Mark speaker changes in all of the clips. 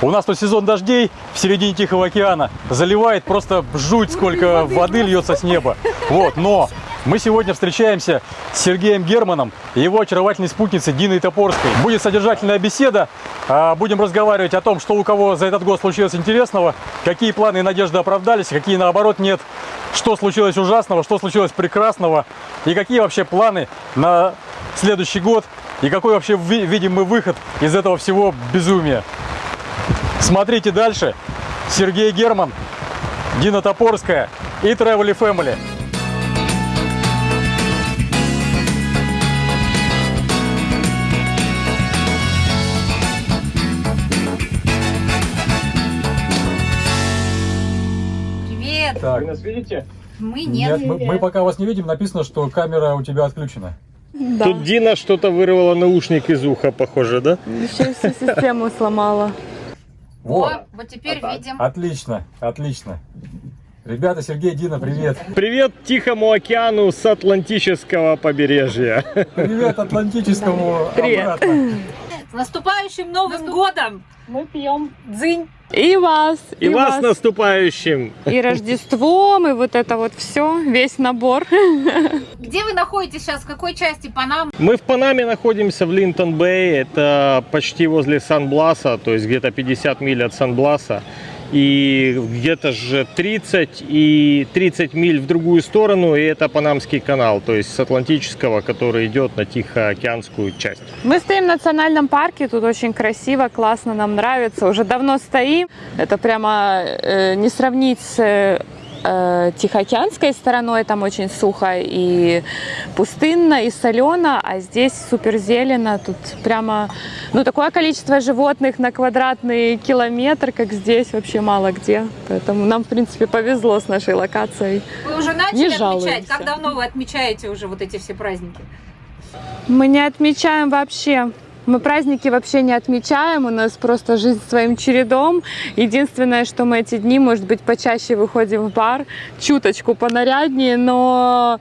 Speaker 1: У нас тут сезон дождей в середине Тихого океана. Заливает просто жуть, сколько воды льется с неба. Вот, но мы сегодня встречаемся с Сергеем Германом и его очаровательной спутницей Диной Топорской. Будет содержательная беседа. А, Будем разговаривать о том, что у кого за этот год случилось интересного, какие планы и надежды оправдались, какие наоборот нет, что случилось ужасного, что случилось прекрасного и какие вообще планы на следующий год и какой вообще ви- видим мы выход из этого всего безумия. Смотрите дальше. Сергей Герман, Дина Топорская и Travel Family.
Speaker 2: Привет!
Speaker 1: Так,
Speaker 3: Вы нас видите?
Speaker 2: Мы нет.
Speaker 1: мы, мы пока вас не видим, написано, что камера у тебя отключена.
Speaker 4: Да,
Speaker 3: Тут Дина что-то вырвала наушник из уха, похоже, да?
Speaker 4: еще и всю систему сломала.
Speaker 1: Вот.
Speaker 2: О, вот теперь видим.
Speaker 1: Отлично, отлично. Ребята, Сергей, Дина, привет.
Speaker 3: Привет Тихому океану с Атлантического побережья.
Speaker 1: Привет Атлантическому
Speaker 4: Привет.
Speaker 1: обратно.
Speaker 2: С наступающим Новым годом!
Speaker 4: Мы пьем.
Speaker 2: Дзынь!
Speaker 4: И вас,
Speaker 3: И вас с наступающим.
Speaker 4: И Рождеством, и вот это вот все, весь набор.
Speaker 2: Где вы находитесь сейчас? В какой части Панам?
Speaker 3: Мы в Панаме находимся в Линтон-Бэй, это почти возле Сан-Бласа, то есть где-то 50 миль от Сан-Бласа. И где-то же 30 и 30 миль в другую сторону, и это Панамский канал, то есть с Атлантического, который идет на Тихоокеанскую часть.
Speaker 4: Мы стоим в национальном парке, тут очень красиво, классно, нам нравится. Уже давно стоим. Это прямо э, не сравнить с э, Тихоокеанской стороной, там очень сухо и пустынно, и солено, а здесь супер зелено, тут прямо, ну, такое количество животных на квадратный километр, как здесь, вообще мало где. Поэтому нам, в принципе, повезло с нашей локацией.
Speaker 2: Вы уже начали
Speaker 4: Не
Speaker 2: отмечать?
Speaker 4: жалуемся.
Speaker 2: Как давно вы отмечаете уже вот эти все праздники?
Speaker 4: Мы не отмечаем вообще. Мы праздники вообще не отмечаем, у нас просто жизнь своим чередом. Единственное, что мы эти дни, может быть, почаще выходим в бар, чуточку понаряднее, но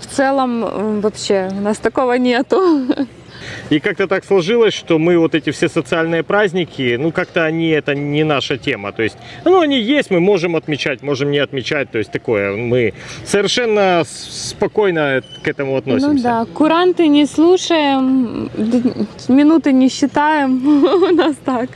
Speaker 4: в целом вообще у нас такого нету.
Speaker 3: И как-то так сложилось, что мы вот эти все социальные праздники, ну как-то они, это не наша тема. То есть, ну они есть, мы можем отмечать, можем не отмечать. То есть такое, мы совершенно спокойно к этому относимся.
Speaker 4: Ну да, куранты не слушаем, минуты не считаем, у нас так.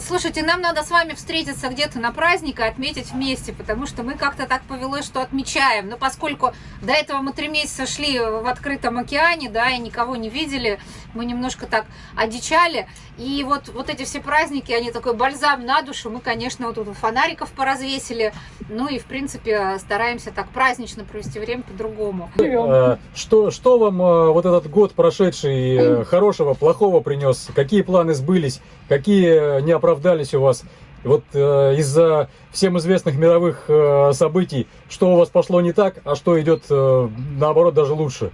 Speaker 2: Слушайте, нам надо с вами встретиться где-то на праздник и отметить вместе, потому что мы как-то так повелось, что отмечаем. Но поскольку до этого мы три месяца шли в открытом океане, да, и никого не видели, мы немножко так одичали. И вот, вот эти все праздники, они такой бальзам на душу. Мы, конечно, вот тут фонариков поразвесили. Ну и, в принципе, стараемся так празднично провести время по-другому.
Speaker 1: Э, Что, что вам э, вот этот год прошедший э, хорошего, плохого принес? Какие планы сбылись? Какие не оправдались у вас? Вот э, из-за всем известных мировых э, событий, что у вас пошло не так, а что идет э, наоборот даже лучше?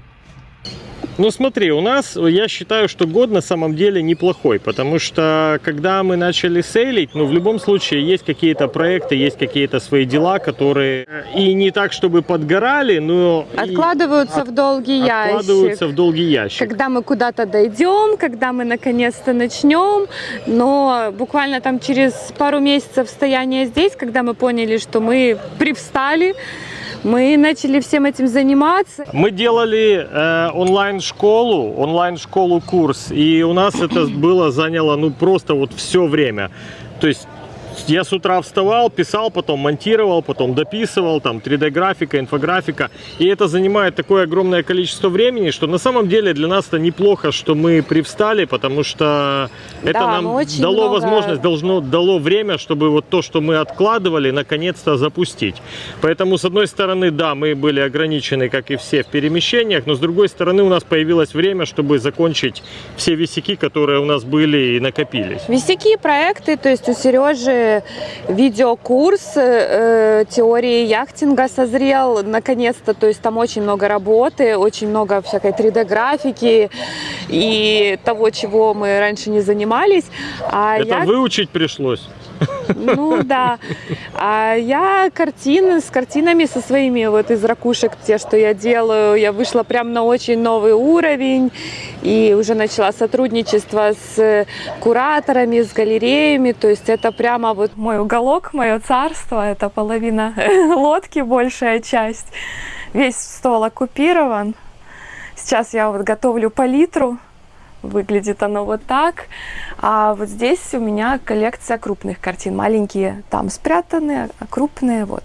Speaker 3: Ну смотри, у нас, я считаю, что год на самом деле неплохой, потому что когда мы начали сейлить, ну в любом случае есть какие-то проекты, есть какие-то свои дела, которые и не так, чтобы подгорали, но
Speaker 4: Откладываются в долгий ящик.
Speaker 3: откладываются в долгий ящик.
Speaker 4: когда мы куда-то дойдем, когда мы наконец-то начнем. Но буквально там через пару месяцев стояния здесь, когда мы поняли, что мы привстали, мы начали всем этим заниматься.
Speaker 3: Мы делали э, онлайн-школу, онлайн-школу курс, и у нас это было заняло ну просто вот все время. То есть я с утра вставал, писал, потом монтировал, потом дописывал, там 3D-графика, инфографика. И это занимает такое огромное количество времени, что на самом деле для нас это неплохо, что мы привстали, потому что это
Speaker 4: Да,
Speaker 3: нам
Speaker 4: очень
Speaker 3: дало
Speaker 4: много-
Speaker 3: возможность, должно, дало время, чтобы вот то, что мы откладывали, наконец-то запустить. Поэтому, с одной стороны, да, мы были ограничены, как и все, в перемещениях, но с другой стороны, у нас появилось время, чтобы закончить все висяки, которые у нас были и накопились.
Speaker 4: Висяки, проекты, то есть у Сережи видеокурс э, теории яхтинга созрел наконец-то, то есть там очень много работы, очень много всякой 3D-графики и того, чего мы раньше не занимались. А
Speaker 3: Это
Speaker 4: я-
Speaker 3: выучить пришлось.
Speaker 4: Ну да. А я картины с картинами со своими вот из ракушек, те, что я делаю, я вышла прям на очень новый уровень и уже начала сотрудничество с кураторами, с галереями. То есть это прямо вот мой уголок, мое царство, это половина лодки, большая часть. Весь стол оккупирован. Сейчас я вот готовлю палитру. Выглядит оно вот так. А вот здесь у меня коллекция крупных картин. Маленькие там спрятаны, а крупные вот.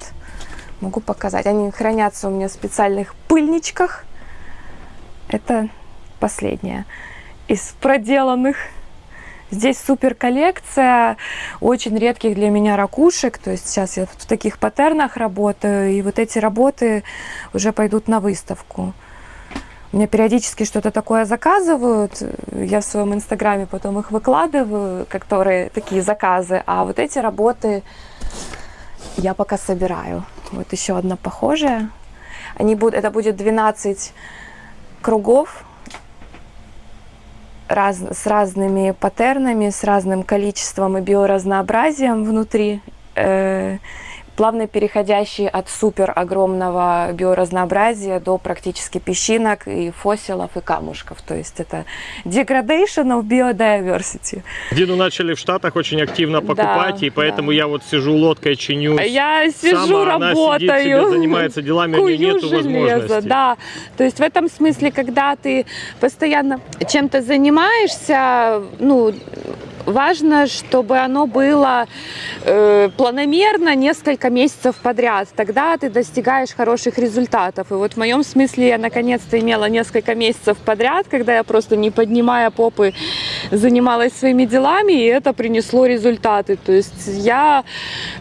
Speaker 4: Могу показать. Они хранятся у меня в специальных пыльничках. Это последняя из проделанных. Здесь супер коллекция очень редких для меня ракушек. То есть сейчас я в таких паттернах работаю. И вот эти работы уже пойдут на выставку. Меня периодически что-то такое заказывают. Я в своем инстаграме потом их выкладываю, которые такие заказы. А вот эти работы я пока собираю. Вот еще одна похожая. Они будут, это будет 12 кругов раз, с разными паттернами, с разным количеством и биоразнообразием внутри. Э, плавно переходящие от супер огромного биоразнообразия до практически песчинок и фосилов и камушков. То есть это degradation of biodiversity.
Speaker 3: Дину начали в Штатах очень активно покупать,
Speaker 4: Да,
Speaker 3: и поэтому
Speaker 4: да.
Speaker 3: я вот сижу лодкой, чинюсь.
Speaker 4: А Я сижу,
Speaker 3: Сама она сидит
Speaker 4: работаю.
Speaker 3: себе, занимается делами, у нее нету возможности.
Speaker 4: да. То есть в этом смысле, когда ты постоянно чем-то занимаешься, ну, важно, чтобы оно было э, планомерно несколько месяцев подряд. Тогда ты достигаешь хороших результатов. И вот в моем смысле я наконец-то имела несколько месяцев подряд, когда я просто не поднимая попы занималась своими делами, и это принесло результаты. То есть я,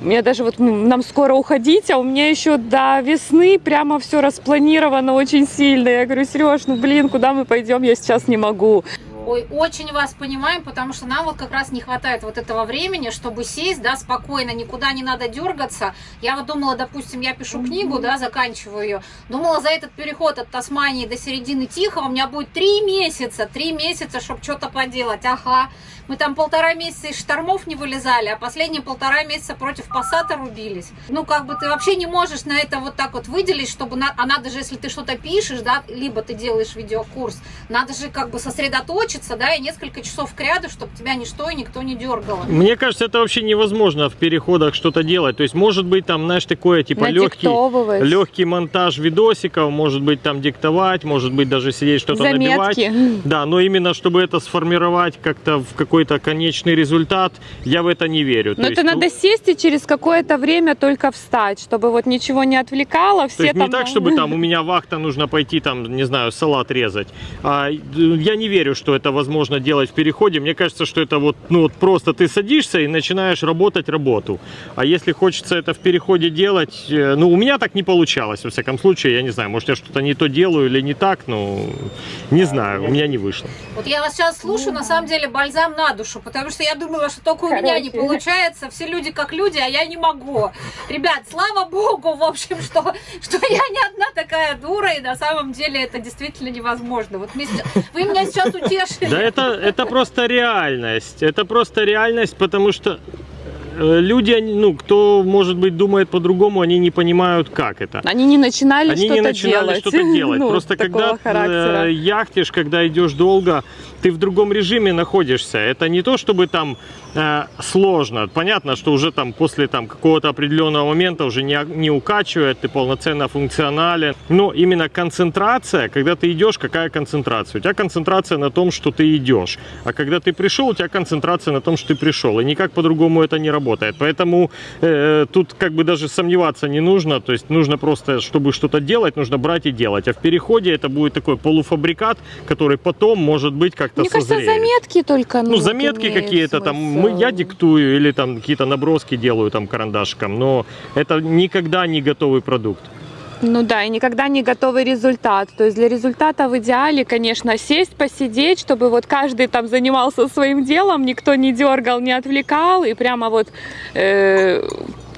Speaker 4: мне даже вот нам скоро уходить, а у меня еще до весны прямо все распланировано очень сильно. Я говорю, Сереж, ну блин, куда мы пойдем, я сейчас не могу.
Speaker 2: Ой, очень вас понимаем, потому что нам вот как раз не хватает вот этого времени, чтобы сесть, да, спокойно, никуда не надо дергаться. Я вот думала, допустим, я пишу книгу, да, заканчиваю ее. Думала, за этот переход от Тасмании до середины Тихого у меня будет три месяца, три месяца, чтобы что-то поделать. Ага, мы там полтора месяца из штормов не вылезали, а последние полтора месяца против пассата рубились. Ну, как бы ты вообще не можешь на это вот так вот выделить, чтобы, на... а надо же, если ты что-то пишешь, да, либо ты делаешь видеокурс, надо же как бы сосредоточиться, да, и несколько часов к ряду, чтобы тебя ничто и никто не дергало.
Speaker 3: Мне кажется, это вообще невозможно в переходах что-то делать. То есть, может быть, там, знаешь, такое, типа, легкий, легкий монтаж видосиков, может быть, там диктовать, может быть, даже сидеть что-то набивать. Да, но именно чтобы это сформировать как-то в какой-то конечный результат, я в это не верю.
Speaker 4: Но
Speaker 3: То
Speaker 4: это
Speaker 3: есть, ну,
Speaker 4: надо сесть и через какое-то время только встать, чтобы вот ничего не отвлекало. Все
Speaker 3: То есть
Speaker 4: там...
Speaker 3: не так, чтобы там у меня вахта, нужно пойти там, не знаю, салат резать. А, э, я не верю, что это возможно делать в переходе. Мне кажется, что это вот, ну вот просто ты садишься и начинаешь работать работу. А если хочется это в переходе делать, э, ну у меня так не получалось, во всяком случае, я не знаю, может я что-то не то делаю или не так, ну не знаю, у меня не вышло.
Speaker 2: Вот я вас сейчас слушаю, на самом деле бальзам на душу, потому что я думала, что только у меня не получается, все люди как люди, а я не могу. Ребят, слава богу, в общем, что, что я не одна такая дура, и на самом деле это действительно невозможно. Вот вы меня сейчас утешили.
Speaker 3: Да это, это просто реальность. Это просто реальность, потому что э, люди, они, ну, кто, может быть, думает по-другому, они не понимают, как это.
Speaker 4: Они не начинали
Speaker 3: Они
Speaker 4: что-то
Speaker 3: не начинали
Speaker 4: делать.
Speaker 3: что-то делать.
Speaker 4: Ну,
Speaker 3: Просто когда
Speaker 4: характера.
Speaker 3: э, яхтишь, когда идешь долго, ты в другом режиме находишься. Это не то, чтобы там э, сложно. Понятно, что уже там после там какого-то определенного момента уже не, не укачивает, ты полноценно функционален. Но именно концентрация, когда ты идешь, какая концентрация? У тебя концентрация на том, что ты идешь. А когда ты пришел, у тебя концентрация на том, что ты пришел. И никак по-другому это не работает. Поэтому э, тут как бы даже сомневаться не нужно. То есть нужно просто, чтобы что-то делать, нужно брать и делать. А в переходе это будет такой полуфабрикат, который потом, может быть, как-то
Speaker 4: Мне кажется,
Speaker 3: созреет.
Speaker 4: заметки только.
Speaker 3: Ну,
Speaker 4: вот
Speaker 3: заметки какие-то там, мы, я диктую или там какие-то наброски делаю там карандашиком, но это никогда не готовый продукт.
Speaker 4: Ну да, и никогда не готовый результат. То есть для результата в идеале, конечно, сесть, посидеть, чтобы вот каждый там занимался своим делом, никто не дергал, не отвлекал, и прямо вот э,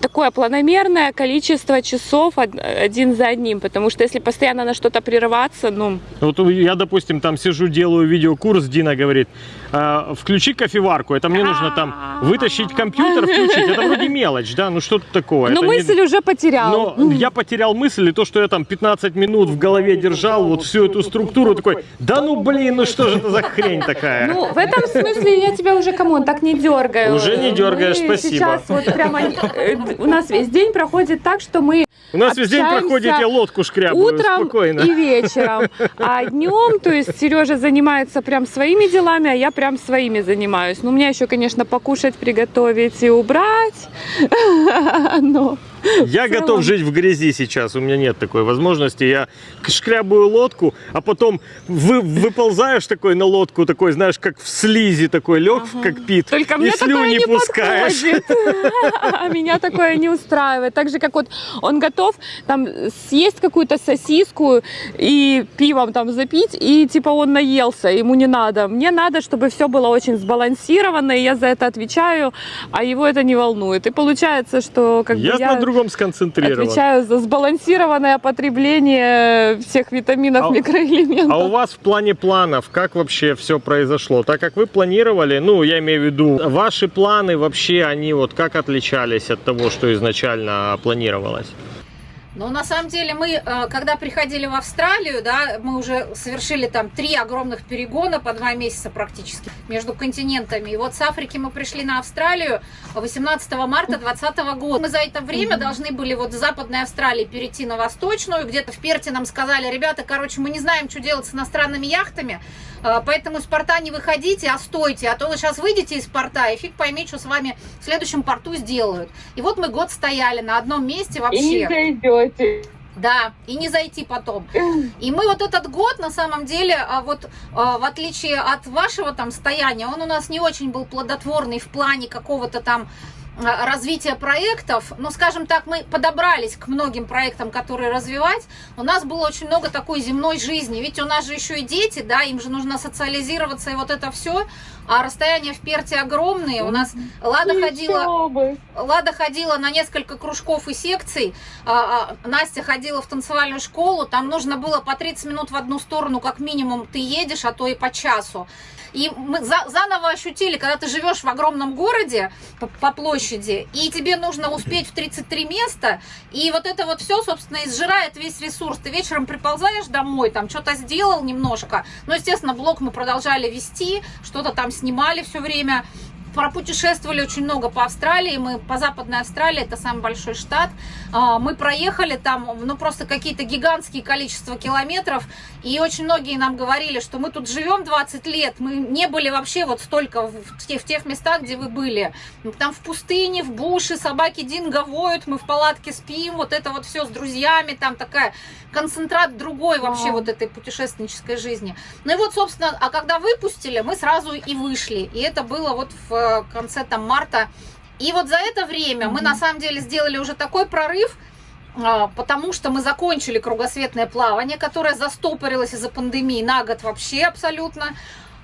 Speaker 4: такое планомерное количество часов од- один за одним. Потому что если постоянно на что-то прерываться, ну,
Speaker 3: Вот я, допустим, там сижу, делаю видеокурс, Дина говорит, э, включи кофеварку, это мне нужно там вытащить компьютер, включить. Это вроде мелочь, да, ну что-то такое.
Speaker 4: Но
Speaker 3: Это не-
Speaker 4: мысль уже потерял.
Speaker 3: но я потерял мысль, и то, что я там 15 минут в голове держал, вот всю эту структуру, такой, да ну блин, ну что же это за хрень такая?
Speaker 4: Ну, в этом смысле я тебя уже, come on, так не дергаю.
Speaker 3: Уже не дергаешь,
Speaker 4: Мы
Speaker 3: спасибо.
Speaker 4: Сейчас вот прямо э, у нас весь день проходит так, что мы
Speaker 3: У нас весь день проходит, я лодку шкрябаю,
Speaker 4: утром
Speaker 3: спокойно.
Speaker 4: и вечером. А днем, то есть Сережа занимается прям своими делами, а я прям своими занимаюсь. Ну, у меня еще, конечно, покушать, приготовить и убрать. Но
Speaker 3: Я готов жить в грязи сейчас, у меня нет такой возможности. Я шкрябаю лодку, а потом вы, выползаешь такой на лодку, такой, знаешь, как в слизи, такой лег в кокпит,
Speaker 4: Только
Speaker 3: и слюни
Speaker 4: не
Speaker 3: пускаешь.
Speaker 4: меня такое не устраивает. Так же, как вот он готов там съесть какую-то сосиску и пивом там запить, и типа он наелся, ему не надо. Мне надо, чтобы все было очень сбалансировано, и я за это отвечаю, а его это не волнует. И получается, что как
Speaker 3: Я,
Speaker 4: бы
Speaker 3: на другом сконцентрирован.
Speaker 4: отвечаю за сбалансированное потребление всех витаминов,
Speaker 3: А-
Speaker 4: микроэлементов.
Speaker 3: А у вас в плане планов, как вообще все произошло? Так как вы планировали, ну, я имею в виду, ваши планы вообще, они вот как отличались от того, что изначально планировалось?
Speaker 2: Но на самом деле мы, э, когда приходили в Австралию, да, мы уже совершили там три огромных перегона по два месяца практически между континентами. И вот с Африки мы пришли на Австралию 18 марта 2020 года. Мы за это время должны были вот с Западной Австралии перейти на Восточную. Где-то в Перте нам сказали, ребята, короче, мы не знаем, что делать с иностранными яхтами, э, поэтому из порта не выходите, а стойте, а то вы сейчас выйдете из порта и фиг пойми, что с вами в следующем порту сделают. И вот мы год стояли на одном месте вообще.
Speaker 4: Зайдете.
Speaker 2: Да, и не зайти потом. И мы вот этот год, на самом деле, а, вот а, в отличие от вашего там стояния, он у нас не очень был плодотворный в плане какого-то там развития проектов, но, скажем так, мы подобрались к многим проектам, которые развивать. У нас было очень много такой земной жизни, ведь у нас же еще и дети, да, им же нужно социализироваться и вот это все, а расстояния в Перте огромные. У нас Лада ходила... Лада ходила на несколько кружков и секций, а, а, Настя ходила в танцевальную школу, там нужно было по 30 минут в одну сторону, как минимум, ты едешь, а то и по часу. И мы за- заново ощутили, когда ты живешь в огромном городе по, по площади, и тебе нужно успеть в 33 места, и вот это вот все, собственно, изжирает весь ресурс. Ты вечером приползаешь домой, там что-то сделал немножко, но, естественно, блог мы продолжали вести, что-то там снимали все время, пропутешествовали очень много по Австралии, мы по Западной Австралии, это самый большой штат, А, мы проехали там, ну просто какие-то гигантские количества километров, и очень многие нам говорили, что мы тут живем 20 лет, мы не были вообще вот столько в тех, в тех местах, где вы были, там в пустыне, в буше, собаки динго воют, мы в палатке спим, вот это вот все с друзьями, там такая концентрат другой вообще вот этой путешественнической жизни. Ну и вот, собственно, а когда выпустили, мы сразу и вышли. И это было вот в конце там марта. И вот за это время мы на самом деле сделали уже такой прорыв, а, потому что мы закончили кругосветное плавание, которое застопорилось из-за пандемии на год вообще абсолютно.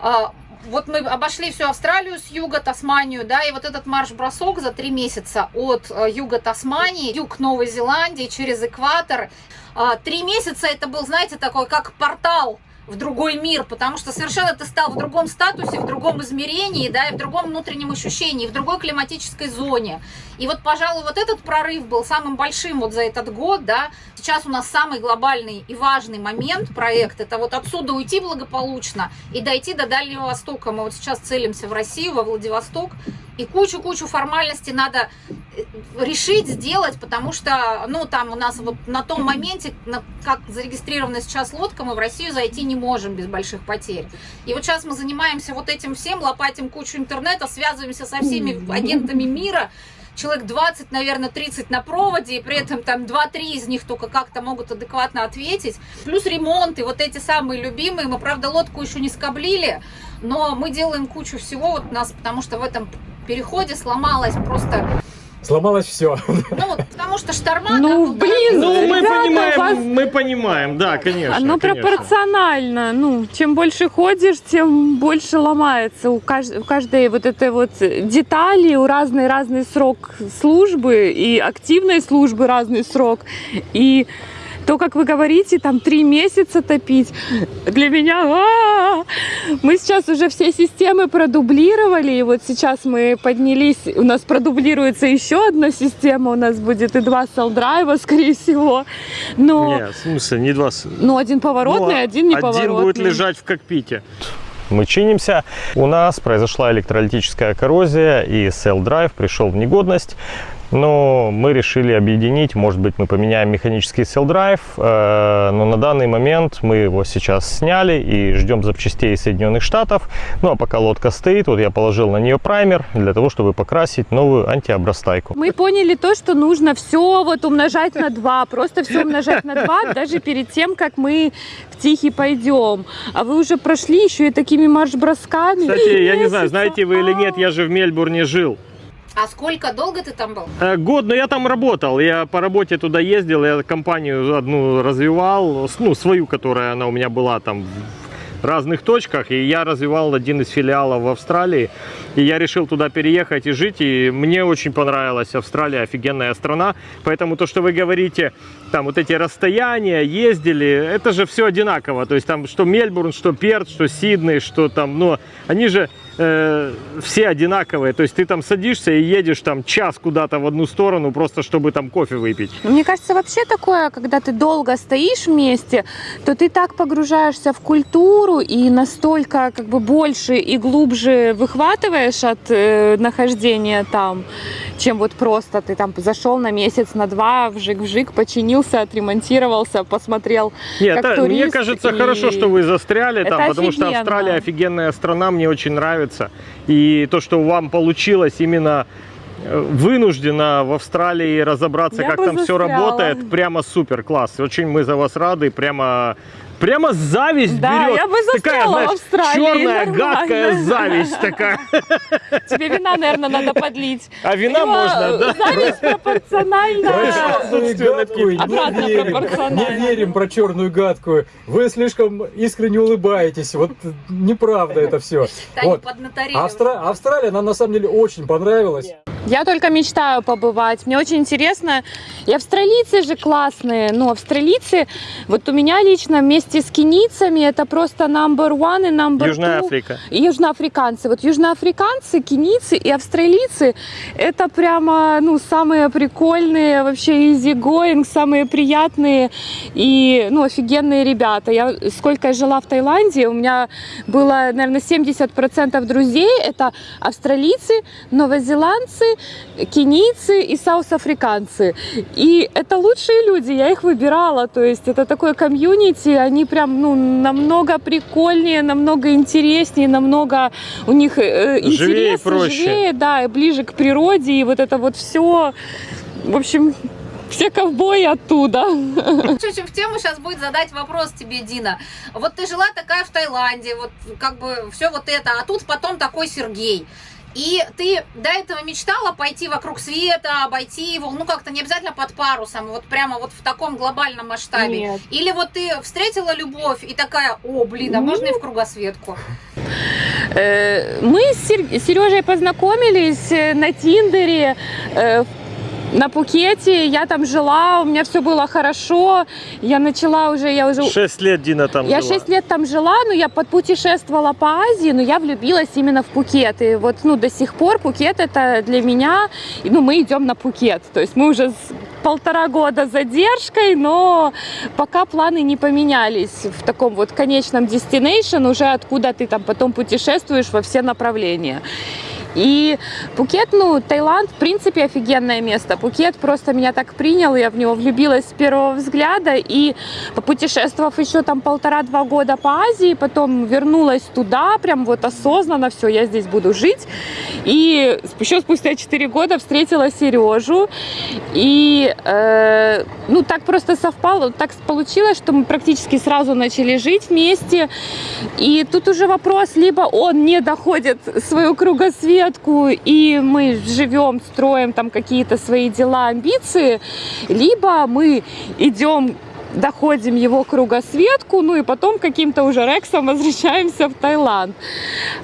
Speaker 2: А, Вот мы обошли всю Австралию с юга, Тасманию, да, и вот этот марш-бросок за три месяца от э, юга Тасмании, юг Новой Зеландии, через экватор. А, Три месяца это был, знаете, такой как портал в другой мир, потому что совершенно ты стал в другом статусе, в другом измерении, да, и в другом внутреннем ощущении, в другой климатической зоне. И вот, пожалуй, вот этот прорыв был самым большим вот за этот год, да. Сейчас у нас самый глобальный и важный момент проект, это вот отсюда уйти благополучно и дойти до Дальнего Востока. Мы вот сейчас целимся в Россию, во Владивосток, и кучу-кучу формальностей надо э, решить, сделать, потому что, ну, там у нас вот на том моменте, на- как зарегистрирована сейчас лодка, мы в Россию зайти не можем без больших потерь. И вот сейчас мы занимаемся вот этим всем, лопатим кучу интернета, связываемся со всеми агентами мира, человек 20, наверное, 30 на проводе, и при этом там 2-3 из них только как-то могут адекватно ответить. Плюс ремонт и вот эти самые любимые. Мы, правда, лодку еще не скоблили, но мы делаем кучу всего вот у нас, потому что в этом переходе сломалась просто,
Speaker 1: Сломалось все.
Speaker 2: ну, вот, потому что шторма,
Speaker 4: Ну,
Speaker 2: был
Speaker 4: блин,
Speaker 3: Ну, мы
Speaker 4: Ребята,
Speaker 3: понимаем,
Speaker 4: вас-
Speaker 3: мы понимаем, да, конечно.
Speaker 4: Оно
Speaker 3: конечно.
Speaker 4: пропорционально. Ну, чем больше ходишь, тем больше ломается. У, кажд- у каждой вот этой вот детали, у разной разный срок службы и активной службы разный срок. И то, как вы говорите, там три месяца топить, для меня... а-а-а! Мы сейчас уже все системы продублировали, и вот сейчас мы поднялись, у нас продублируется еще одна система, у нас будет и два селл-драйва, скорее всего. Но,
Speaker 3: Не, в смысле, не два.
Speaker 4: ну, один поворотный,
Speaker 3: Ну,
Speaker 4: один неповоротный.
Speaker 3: Один будет лежать в кокпите. Мы чинимся. У нас произошла электролитическая коррозия, и Drive пришел в негодность. Но мы решили объединить, может быть, мы поменяем механический Drive, э, но на данный момент мы его сейчас сняли и ждем запчастей из Соединенных Штатов. Ну а пока лодка стоит, вот я положил на нее праймер для того, чтобы покрасить новую антиобрастайку.
Speaker 4: Мы поняли то, что нужно все вот умножать на 2, просто все умножать на 2, даже перед тем, как мы в Тихий пойдем. А вы уже прошли еще и такими марш-бросками.
Speaker 3: Кстати, я не знаю, знаете вы или нет, я же в Мельбурне жил.
Speaker 2: А сколько долго ты там был?
Speaker 3: Э, Год, но я там работал. Я по работе туда ездил, я компанию одну развивал, ну, свою, которая она у меня была там в разных точках, и я развивал один из филиалов в Австралии, и я решил туда переехать и жить, и мне очень понравилась Австралия, офигенная страна, поэтому то, что вы говорите, там вот эти расстояния, ездили, это же все одинаково, то есть там что Мельбурн, что Перт, что Сидней, что там, но они же э, все одинаковые, то есть ты там садишься и едешь там час куда-то в одну сторону, просто чтобы там кофе выпить.
Speaker 4: Ну, Мне кажется, вообще такое, когда ты долго стоишь вместе, то ты так погружаешься в культуру и настолько как бы больше и глубже выхватываешь от э, нахождения там, чем вот просто ты там зашел на месяц, на два, вжик-вжик, починился, отремонтировался, посмотрел.
Speaker 3: Нет,
Speaker 4: как
Speaker 3: это- мне
Speaker 4: турист,
Speaker 3: кажется,
Speaker 4: и
Speaker 3: хорошо, что вы застряли там,
Speaker 4: это
Speaker 3: потому что
Speaker 4: офигенно.
Speaker 3: Австралия офигенная страна, мне очень нравится. И то, что вам получилось именно э, вынуждена в Австралии разобраться,
Speaker 4: Я
Speaker 3: как там все
Speaker 4: застряла.
Speaker 3: работает, прямо супер класс. Очень мы за вас рады, прямо Прямо зависть
Speaker 4: Да,
Speaker 3: берет.
Speaker 4: я бы
Speaker 3: такая,
Speaker 4: застряла в
Speaker 3: знаешь,
Speaker 4: Австралии,
Speaker 3: черная,
Speaker 4: нормально.
Speaker 3: гадкая зависть такая.
Speaker 4: Тебе вина, наверное, надо подлить.
Speaker 3: А вина
Speaker 4: Либо
Speaker 3: можно, да?
Speaker 4: Зависть пропорциональна.
Speaker 1: Не
Speaker 4: Обратно
Speaker 1: верим,
Speaker 4: пропорционально.
Speaker 1: не верим про черную гадкую. Вы слишком искренне улыбаетесь. Вот неправда это все. Вот. Австра- Австралия нам на самом деле очень понравилась.
Speaker 4: Я только мечтаю побывать. Мне очень интересно. И австралийцы же классные. Ну, австралийцы, вот у меня лично вместе с кенийцами это просто number one и number
Speaker 3: Южная
Speaker 4: two.
Speaker 3: Африка.
Speaker 4: И южноафриканцы. Вот южноафриканцы, кенийцы и австралийцы это прямо, ну, самые прикольные, вообще easy going, самые приятные и, ну, офигенные ребята. Я сколько я жила в Таиланде, у меня было, наверное, 70% друзей. Это австралийцы, новозеландцы, кенийцы и саус-африканцы. И это лучшие люди, я их выбирала. То есть это такое комьюнити, они прям, ну, намного прикольнее, намного интереснее, намного у них э,
Speaker 3: Живее проще.
Speaker 4: живее, да, и ближе к природе, и вот это вот все. В общем, все ковбои оттуда.
Speaker 2: Чуть-чуть в тему сейчас будет задать вопрос тебе, Дина. Вот ты жила такая в Таиланде, вот как бы все вот это, а тут потом такой Сергей. И ты до этого мечтала пойти вокруг света, обойти его, ну как-то не обязательно под парусом, вот прямо вот в таком глобальном масштабе.
Speaker 4: Нет.
Speaker 2: Или вот ты встретила любовь и такая, о, блин, а можно и в кругосветку?
Speaker 4: Э, Мы с Сережей познакомились э, на Тиндере, э, на Пукете, я там жила, у меня все было хорошо, я начала уже, я уже...
Speaker 3: Шесть лет Дина там
Speaker 4: Я
Speaker 3: жила.
Speaker 4: 6 лет там жила, но я подпутешествовала по Азии, но я влюбилась именно в Пукет. И вот, ну, до сих пор Пукет это для меня, ну, мы идем на Пукет. То есть мы уже полтора года задержкой, но пока планы не поменялись в таком вот конечном destination, уже откуда ты там потом путешествуешь во все направления. И Пукет, ну, Таиланд, в принципе, офигенное место. Пукет просто меня так принял, я в него влюбилась с первого взгляда. И попутешествовав еще там полтора-два года по Азии, потом вернулась туда, прям вот осознанно, все, я здесь буду жить. И еще спустя 4 года встретила Сережу. И, э, ну, так просто совпало, так получилось, что мы практически сразу начали жить вместе. И тут уже вопрос, либо он не доходит свою кругосветку, и мы живем, строим там какие-то свои дела, амбиции, либо мы идем доходим его кругосветку, ну и потом каким-то уже рексом возвращаемся в Таиланд.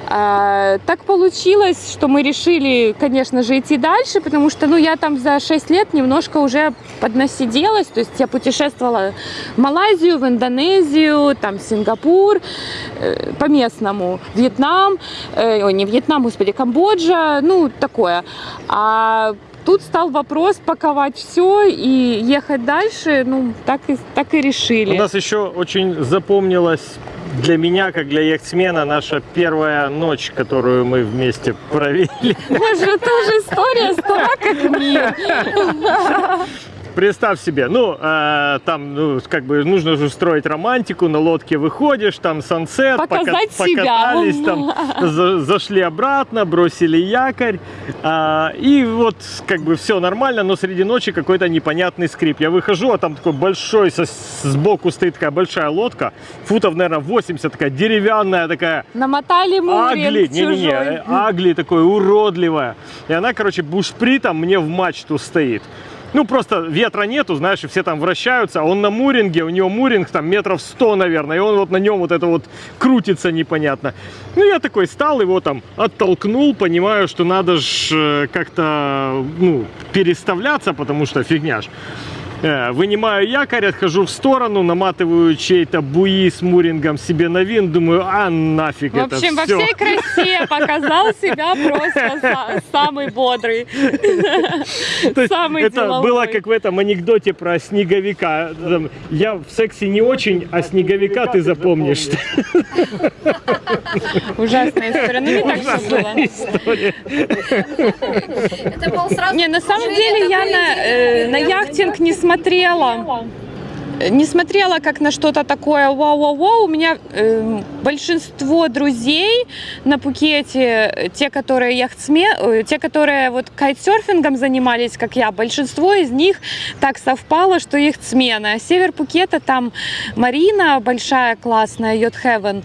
Speaker 4: А, так получилось, что мы решили, конечно же, идти дальше, потому что, ну, я там за 6 лет немножко уже поднасиделась, то есть я путешествовала в Малайзию, в Индонезию, там, Сингапур, э, по местному, Вьетнам, э, ой, не Вьетнам, господи, Камбоджа, ну, такое. А Тут стал вопрос паковать все и ехать дальше. Ну, так и, так и решили.
Speaker 3: У нас еще очень запомнилась для меня, как для яхтсмена, наша первая ночь, которую мы вместе провели.
Speaker 4: Боже, тоже история стара как мир.
Speaker 3: Представь себе, ну, э, там, ну, как бы нужно же устроить романтику, на лодке выходишь, там сансет,
Speaker 4: Показать
Speaker 3: пока-
Speaker 4: себя.
Speaker 3: покатались, там, за- зашли обратно, бросили якорь, а, и вот, как бы, все нормально, но среди ночи какой-то непонятный скрип. Я выхожу, а там такой большой, со- сбоку стоит такая большая лодка, футов, наверное, 80, такая деревянная, такая,
Speaker 4: Намотали
Speaker 3: Агли,
Speaker 4: мурин
Speaker 3: не-не-не,
Speaker 4: чужой.
Speaker 3: э, Агли такой уродливая. И она, короче, бушпритом мне в мачту стоит. Ну, просто ветра нету, знаешь, и все там вращаются. а Он на муринге, у него муринг там метров 100, наверное, и он вот на нем вот это вот крутится непонятно. Ну, я такой стал, его там оттолкнул, понимаю, что надо ж как-то, ну, переставляться, потому что фигня ж. Э, Вынимаю якорь, отхожу в сторону, наматываю чей-то буи с мурингом себе на вин, думаю, а нафиг
Speaker 4: В
Speaker 3: это
Speaker 4: общем, во всей красе показал себя просто са- самый бодрый. Самый
Speaker 3: это было как в этом анекдоте про снеговика. Я в сексе не очень, а снеговика ты запомнишь.
Speaker 4: Ужасная история. Ну, не так все было.
Speaker 2: Это был сразу...
Speaker 4: Не, на самом деле я на, э, на яхтинг не смотрела. uma lá. Не смотрела как на что-то такое вау-вау-вау. У меня э, большинство друзей на Пукете, э, те, которые яхтсме, э, те, которые вот кайтсерфингом занимались, как я, большинство из них так совпало, что яхтсмены. А север Пукета там Марина большая, классная, Йод Heaven.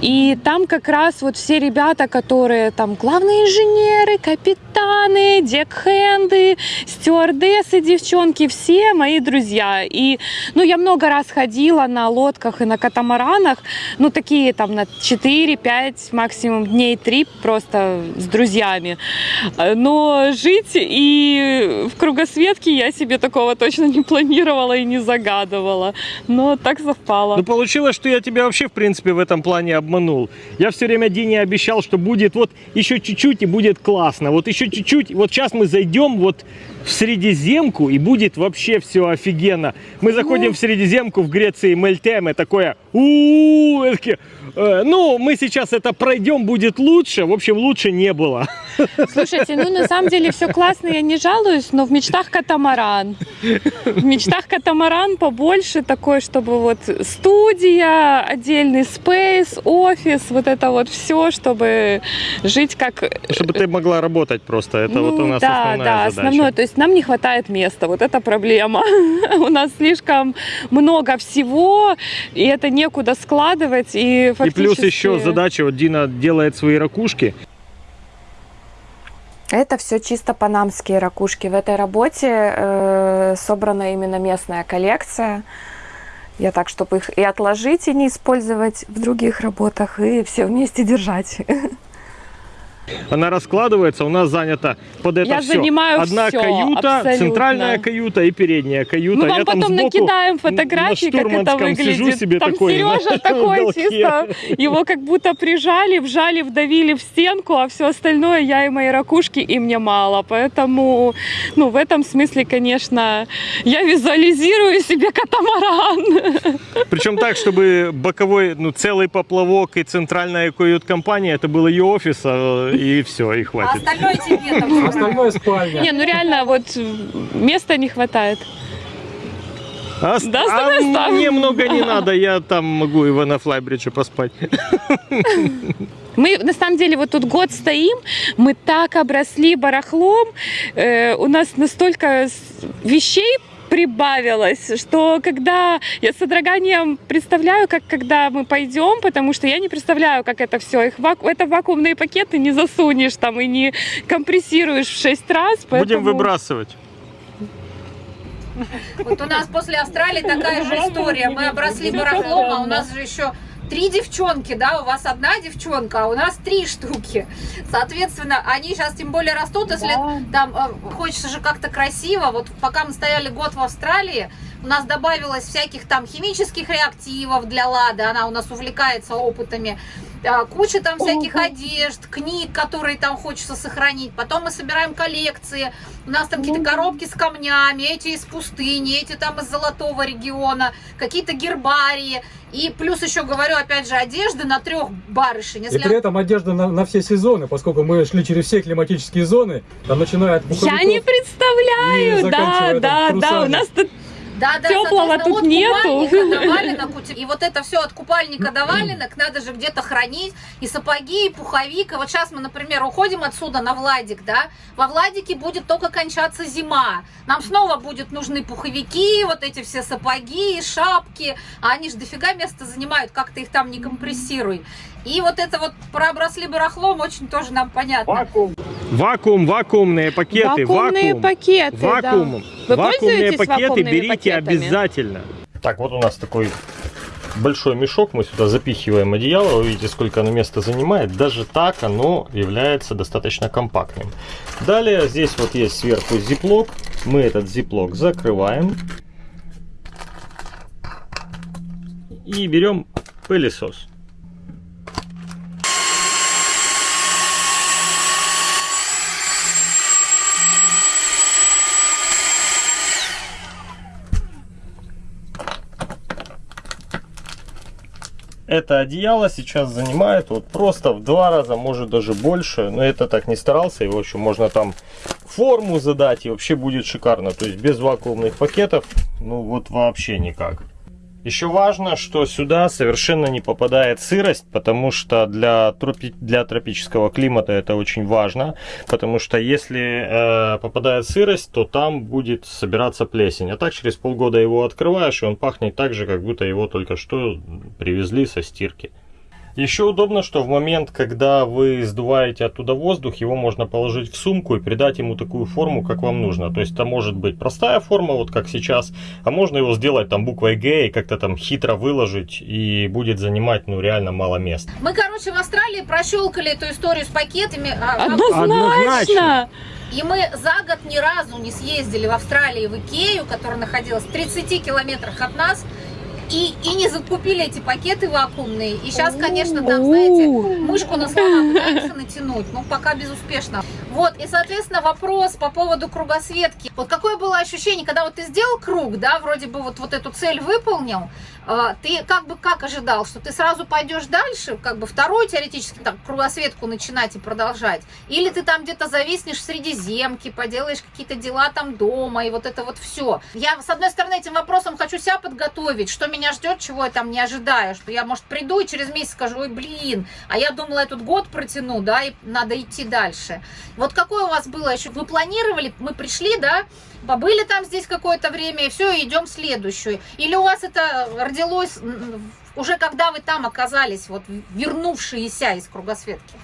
Speaker 4: И там как раз вот все ребята, которые там главные инженеры, капитаны, декхенды, стюардессы, девчонки, все мои друзья. И, ну, я много раз ходила на лодках и на катамаранах, ну, такие там на 4-5, максимум дней 3 просто с друзьями. Но жить и в кругосветке я себе такого точно не планировала и не загадывала. Но так совпало.
Speaker 3: Ну, получилось, что я тебя вообще, в принципе, в этом плане обманул. Я все время Дине обещал, что будет вот еще чуть-чуть и будет классно. Вот еще чуть-чуть. Вот сейчас мы зайдем вот в Средиземку и будет вообще все офигенно. Мы заходим в Средиземку в Греции Мельтеме, такое у ну, мы сейчас это пройдем, будет лучше. В общем, лучше не было.
Speaker 4: Слушайте, ну на самом деле все классно, я не жалуюсь, но в мечтах катамаран. В мечтах катамаран побольше такой, чтобы вот студия, отдельный спейс, офис, вот это вот все, чтобы жить как...
Speaker 3: Чтобы ты могла работать просто. Это вот у
Speaker 4: Ну,
Speaker 3: нас
Speaker 4: да,
Speaker 3: основная
Speaker 4: да,
Speaker 3: задача.
Speaker 4: основное. То есть нам не хватает места, вот это проблема. У нас слишком много всего, и это некуда складывать, и
Speaker 3: И
Speaker 4: фактически...
Speaker 3: плюс еще задача, вот Дина делает свои ракушки.
Speaker 5: Это все чисто панамские ракушки. В этой работе э, собрана именно местная коллекция. Я так, чтобы их и отложить, и не использовать в других работах, и все вместе держать.
Speaker 3: Она раскладывается, у нас занята под это
Speaker 4: Я
Speaker 3: все.
Speaker 4: занимаю
Speaker 3: Одна
Speaker 4: всё,
Speaker 3: каюта,
Speaker 4: абсолютно.
Speaker 3: центральная каюта и передняя каюта.
Speaker 4: Мы вам
Speaker 3: Я
Speaker 4: потом
Speaker 3: сбоку
Speaker 4: накидаем
Speaker 3: на
Speaker 4: фотографии, как это выглядит.
Speaker 3: сижу себе
Speaker 4: Там
Speaker 3: такой
Speaker 4: Сережа
Speaker 3: на
Speaker 4: такой чисто, его как будто прижали, вжали, вдавили в стенку, а все остальное я и мои ракушки, и мне мало. Поэтому, ну, в этом смысле, конечно, я визуализирую себе катамаран.
Speaker 3: Причем так, чтобы боковой, ну, целый поплавок и центральная кают-компания, это был ее офис, а, и все, и
Speaker 2: А
Speaker 3: хватит.
Speaker 2: остальное тебе там.
Speaker 1: Остальное спальня.
Speaker 4: Не, ну реально, вот места не хватает.
Speaker 3: А, с-
Speaker 4: Да,
Speaker 3: а
Speaker 4: оставь,
Speaker 3: мне много не надо, я там могу и на флайбридже поспать.
Speaker 4: Мы на самом деле вот тут год стоим, мы так обросли барахлом, э, у нас настолько вещей прибавилось, что когда я с содроганием представляю, как когда мы пойдем, потому что я не представляю, как это все. Их ваку... это вакуумные пакеты не засунешь там и не компрессируешь в 6 раз.
Speaker 3: Будем
Speaker 4: поэтому-
Speaker 3: выбрасывать.
Speaker 2: Вот у нас после Австралии такая же история. Мы обросли барахлом, а у нас же еще три девчонки, да, у вас одна девчонка, а у нас три штуки. Соответственно, они сейчас тем более растут, если там э, хочется же как-то красиво. Вот пока мы стояли год в Австралии, у нас добавилось всяких там химических реактивов для Лады, она у нас увлекается опытами. А, Куча там всяких одежд, книг, которые там хочется сохранить. Потом мы собираем коллекции. У нас там какие-то коробки с камнями, эти из пустыни, эти там из золотого региона, какие-то гербарии. И плюс еще говорю, опять же, одежды на трех барышень.
Speaker 1: И
Speaker 2: Если
Speaker 1: при этом одежда на, на все сезоны, поскольку мы шли через все климатические зоны, там начиная от
Speaker 4: Я не
Speaker 1: и
Speaker 4: представляю, да, да, да, у нас тут
Speaker 2: Да, да, соответственно,
Speaker 4: тут нету.
Speaker 2: до валенок. И вот это все от купальника до валенок надо же где-то хранить. И сапоги, и пуховик. И вот сейчас мы, например, уходим отсюда на Владик, да. Во Владике будет только кончаться зима. Нам снова будут нужны пуховики, вот эти все сапоги, шапки. А они же дофига места занимают, как ты их там не компрессируй. И вот это вот про обросли барахлом очень тоже нам понятно.
Speaker 3: Вакуум, вакуумные пакеты,
Speaker 4: вакуумные
Speaker 3: вакуум.
Speaker 4: пакеты, да.
Speaker 3: Вакуум.
Speaker 4: Вы
Speaker 3: Вакуумные
Speaker 4: пользуетесь
Speaker 3: пакеты берите
Speaker 4: пакетами?
Speaker 3: обязательно. Так, вот у нас такой большой мешок, мы сюда запихиваем одеяло, вы видите, сколько оно места занимает. Даже так оно является достаточно компактным. Далее здесь вот есть сверху зиплок, мы этот зиплок закрываем. И берем пылесос. Это одеяло сейчас занимает вот просто в два раза, может даже больше. Но это так не старался. Его еще можно там форму задать и вообще будет шикарно. То есть без вакуумных пакетов, ну вот вообще никак. Еще важно, что сюда совершенно не попадает сырость, потому что для, тропи- для тропического климата это очень важно, потому что если э, попадает сырость, то там будет собираться плесень. А так через полгода его открываешь, и он пахнет так же, как будто его только что привезли со стирки. Еще удобно, что в момент, когда вы сдуваете оттуда воздух, его можно положить в сумку и придать ему такую форму, как вам нужно. То есть это может быть простая форма, вот как сейчас, а можно его сделать там буквой Г и как-то там хитро выложить, и будет занимать ну реально мало места.
Speaker 2: Мы, короче, в Австралии прощелкали эту историю с пакетами. а, а
Speaker 4: Однозначно.
Speaker 2: И мы за год ни разу не съездили в Австралии в Икею, которая находилась в 30 километрах от нас, и, и не закупили эти пакеты вакуумные. И сейчас, конечно, там, знаете, мышку на слона пытаются натянуть, но пока безуспешно. Вот, и, соответственно, вопрос по поводу кругосветки. Вот какое было ощущение, когда вот ты сделал круг, да, вроде бы вот, вот эту цель выполнил, ты как бы как ожидал, что ты сразу пойдешь дальше, как бы вторую теоретически так кругосветку начинать и продолжать, или ты там где-то зависнешь в Средиземке, поделаешь какие-то дела там дома и вот это вот все. Я с одной стороны этим вопросом хочу себя подготовить, что меня ждет, чего я там не ожидаю, что я может приду и через месяц скажу, ой блин, а я думала этот год протяну, да, и надо идти дальше. Вот какое у вас было еще? Вы планировали, мы пришли, да, побыли там здесь какое-то время, и все, идем в следующую. Или у вас это родилось уже когда вы там оказались, вот вернувшиеся из кругосветки?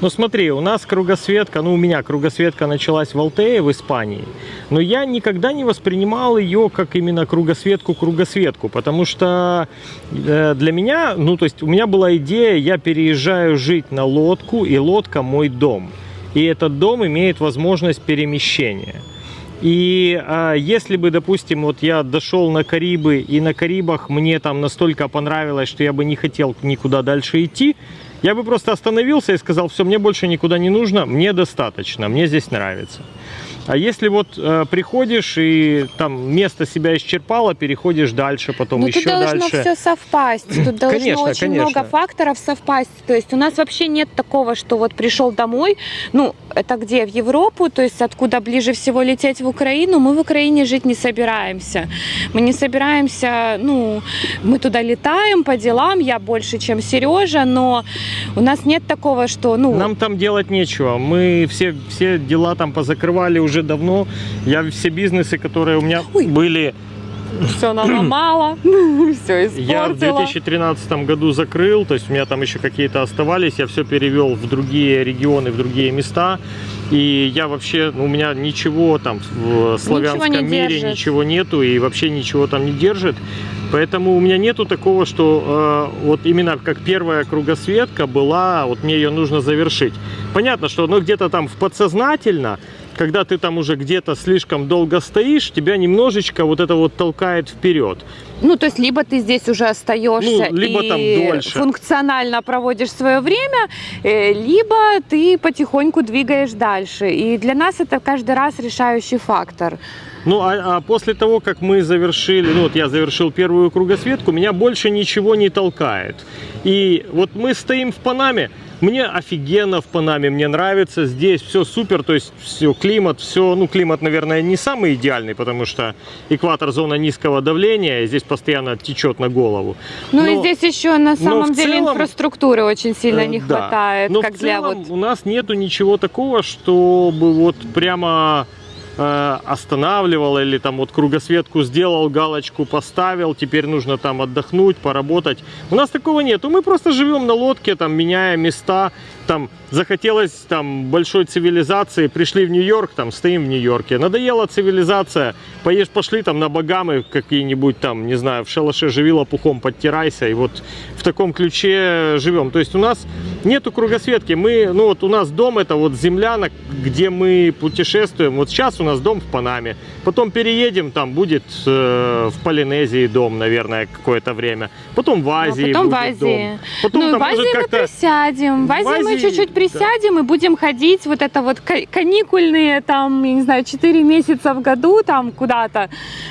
Speaker 3: Ну смотри, у нас кругосветка, ну у меня кругосветка началась в Алтее, в Испании, но я никогда не воспринимал ее как именно кругосветку-кругосветку, потому что э, для меня, ну то есть у меня была идея, я переезжаю жить на лодку, и лодка мой дом. И этот дом имеет возможность перемещения. И а, если бы, допустим, вот я дошел на Карибы, и на Карибах мне там настолько понравилось, что я бы не хотел никуда дальше идти, я бы просто остановился и сказал, все, мне больше никуда не нужно, мне достаточно, мне здесь нравится. А если вот э, приходишь и там место себя исчерпало, переходишь дальше, потом
Speaker 4: Ну,
Speaker 3: еще
Speaker 4: тут должно
Speaker 3: дальше.
Speaker 4: все совпасть. Тут должно
Speaker 3: Конечно,
Speaker 4: очень
Speaker 3: конечно.
Speaker 4: много факторов совпасть. То есть у нас вообще нет такого, что вот пришел домой, ну, это где, в Европу, то есть откуда ближе всего лететь в Украину, мы в Украине жить не собираемся. Мы не собираемся, ну, мы туда летаем по делам, я больше, чем Сережа, но у нас нет такого, что, ну,
Speaker 3: Нам там делать нечего. Мы все, все дела там позакрывали уже давно. Я все бизнесы, которые у меня
Speaker 4: Ой.
Speaker 3: были
Speaker 4: все наломала, все
Speaker 3: Я в
Speaker 4: испортила.
Speaker 3: 2013 году закрыл, то есть у меня там еще какие-то оставались, я все перевел в другие регионы, в другие места. И я вообще, ну, у меня ничего там в славянском
Speaker 4: не
Speaker 3: мире
Speaker 4: держит.
Speaker 3: ничего нету и вообще ничего там не держит. Поэтому у меня нету такого, что э, вот именно как первая кругосветка была, вот мне ее нужно завершить. Понятно, что ну, где-то там в подсознательно, когда ты там уже где-то слишком долго стоишь, тебя немножечко вот это вот толкает вперед.
Speaker 4: Ну, то есть, либо ты здесь уже остаешься
Speaker 3: Ну, либо
Speaker 4: и
Speaker 3: там дольше.
Speaker 4: функционально проводишь свое время, э, либо ты потихоньку двигаешь дальше. И для нас это каждый раз решающий фактор.
Speaker 3: Ну, а, а после того, как мы завершили, ну, вот я завершил первую кругосветку, меня больше ничего не толкает. И вот мы стоим в Панаме, мне офигенно в Панаме, мне нравится здесь, все супер, то есть все, климат, все, ну, климат, наверное, не самый идеальный, потому что экватор зона низкого давления, и здесь постоянно течет на голову.
Speaker 4: Ну и
Speaker 3: Но-
Speaker 4: здесь еще на самом деле
Speaker 3: целом,
Speaker 4: инфраструктуры очень сильно
Speaker 3: Э,
Speaker 4: не
Speaker 3: да.
Speaker 4: хватает,
Speaker 3: Но
Speaker 4: как
Speaker 3: в
Speaker 4: для
Speaker 3: целом
Speaker 4: вот
Speaker 3: у нас нету ничего такого, чтобы вот прямо останавливал или там вот кругосветку сделал, галочку поставил, теперь нужно там отдохнуть, поработать. У нас такого нету. Мы просто живем на лодке, там меняя места, там захотелось там большой цивилизации, пришли в Нью-Йорк, там стоим в Нью-Йорке. Надоела цивилизация, поешь, пошли там на Багамы какие-нибудь там, не знаю, в шалаше живи лопухом, подтирайся. И вот в таком ключе живем. То есть у нас нету кругосветки. Мы, ну вот у нас дом это вот земля, где мы путешествуем. Вот сейчас у нас дом в Панаме. Потом переедем, там будет э, в Полинезии дом, наверное, какое-то время. Потом в
Speaker 4: Ну, а
Speaker 3: Азии
Speaker 4: потом в Азии.
Speaker 3: дом. Потом
Speaker 4: ну,
Speaker 3: там
Speaker 4: в Азии мы присядем. В
Speaker 3: В
Speaker 4: Азии, мы Чуть-чуть
Speaker 3: да.
Speaker 4: присядем и будем ходить вот это вот ка- каникульные там, я не знаю, 4 месяца в году там куда-то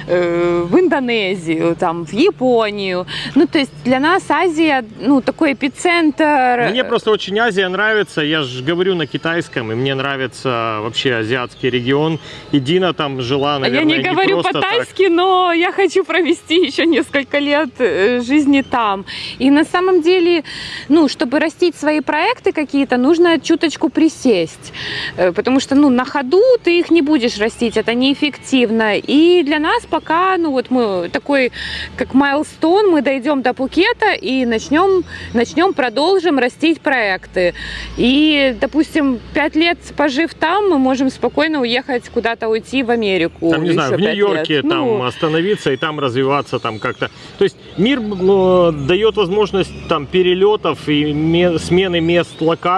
Speaker 4: э, в Индонезию, там в Японию. Ну, то есть для нас Азия, ну, такой эпицентр.
Speaker 3: Мне просто очень Азия нравится. Я же говорю на китайском, и мне нравится вообще азиатский регион. И Дина там жила,
Speaker 4: А
Speaker 3: наверное,
Speaker 4: я не говорю
Speaker 3: просто так.
Speaker 4: по-тайски, но я хочу провести еще несколько лет э, жизни там. И на самом деле, ну, чтобы растить свои проекты какие-то, нужно чуточку присесть. Э, Потому что, ну, на ходу ты их не будешь растить, это неэффективно. И для нас пока, ну, вот мы такой, как майлстон, мы дойдем до Пукета и начнем, начнем, продолжим растить проекты. И, допустим, пять лет пожив там, мы можем спокойно уехать куда-то уйти в Америку.
Speaker 3: Там, не знаю, в Нью-Йорке там
Speaker 4: Ну,
Speaker 3: остановиться и там развиваться там как-то. То есть мир э, дает возможность там перелетов и ме- смены мест, локаций.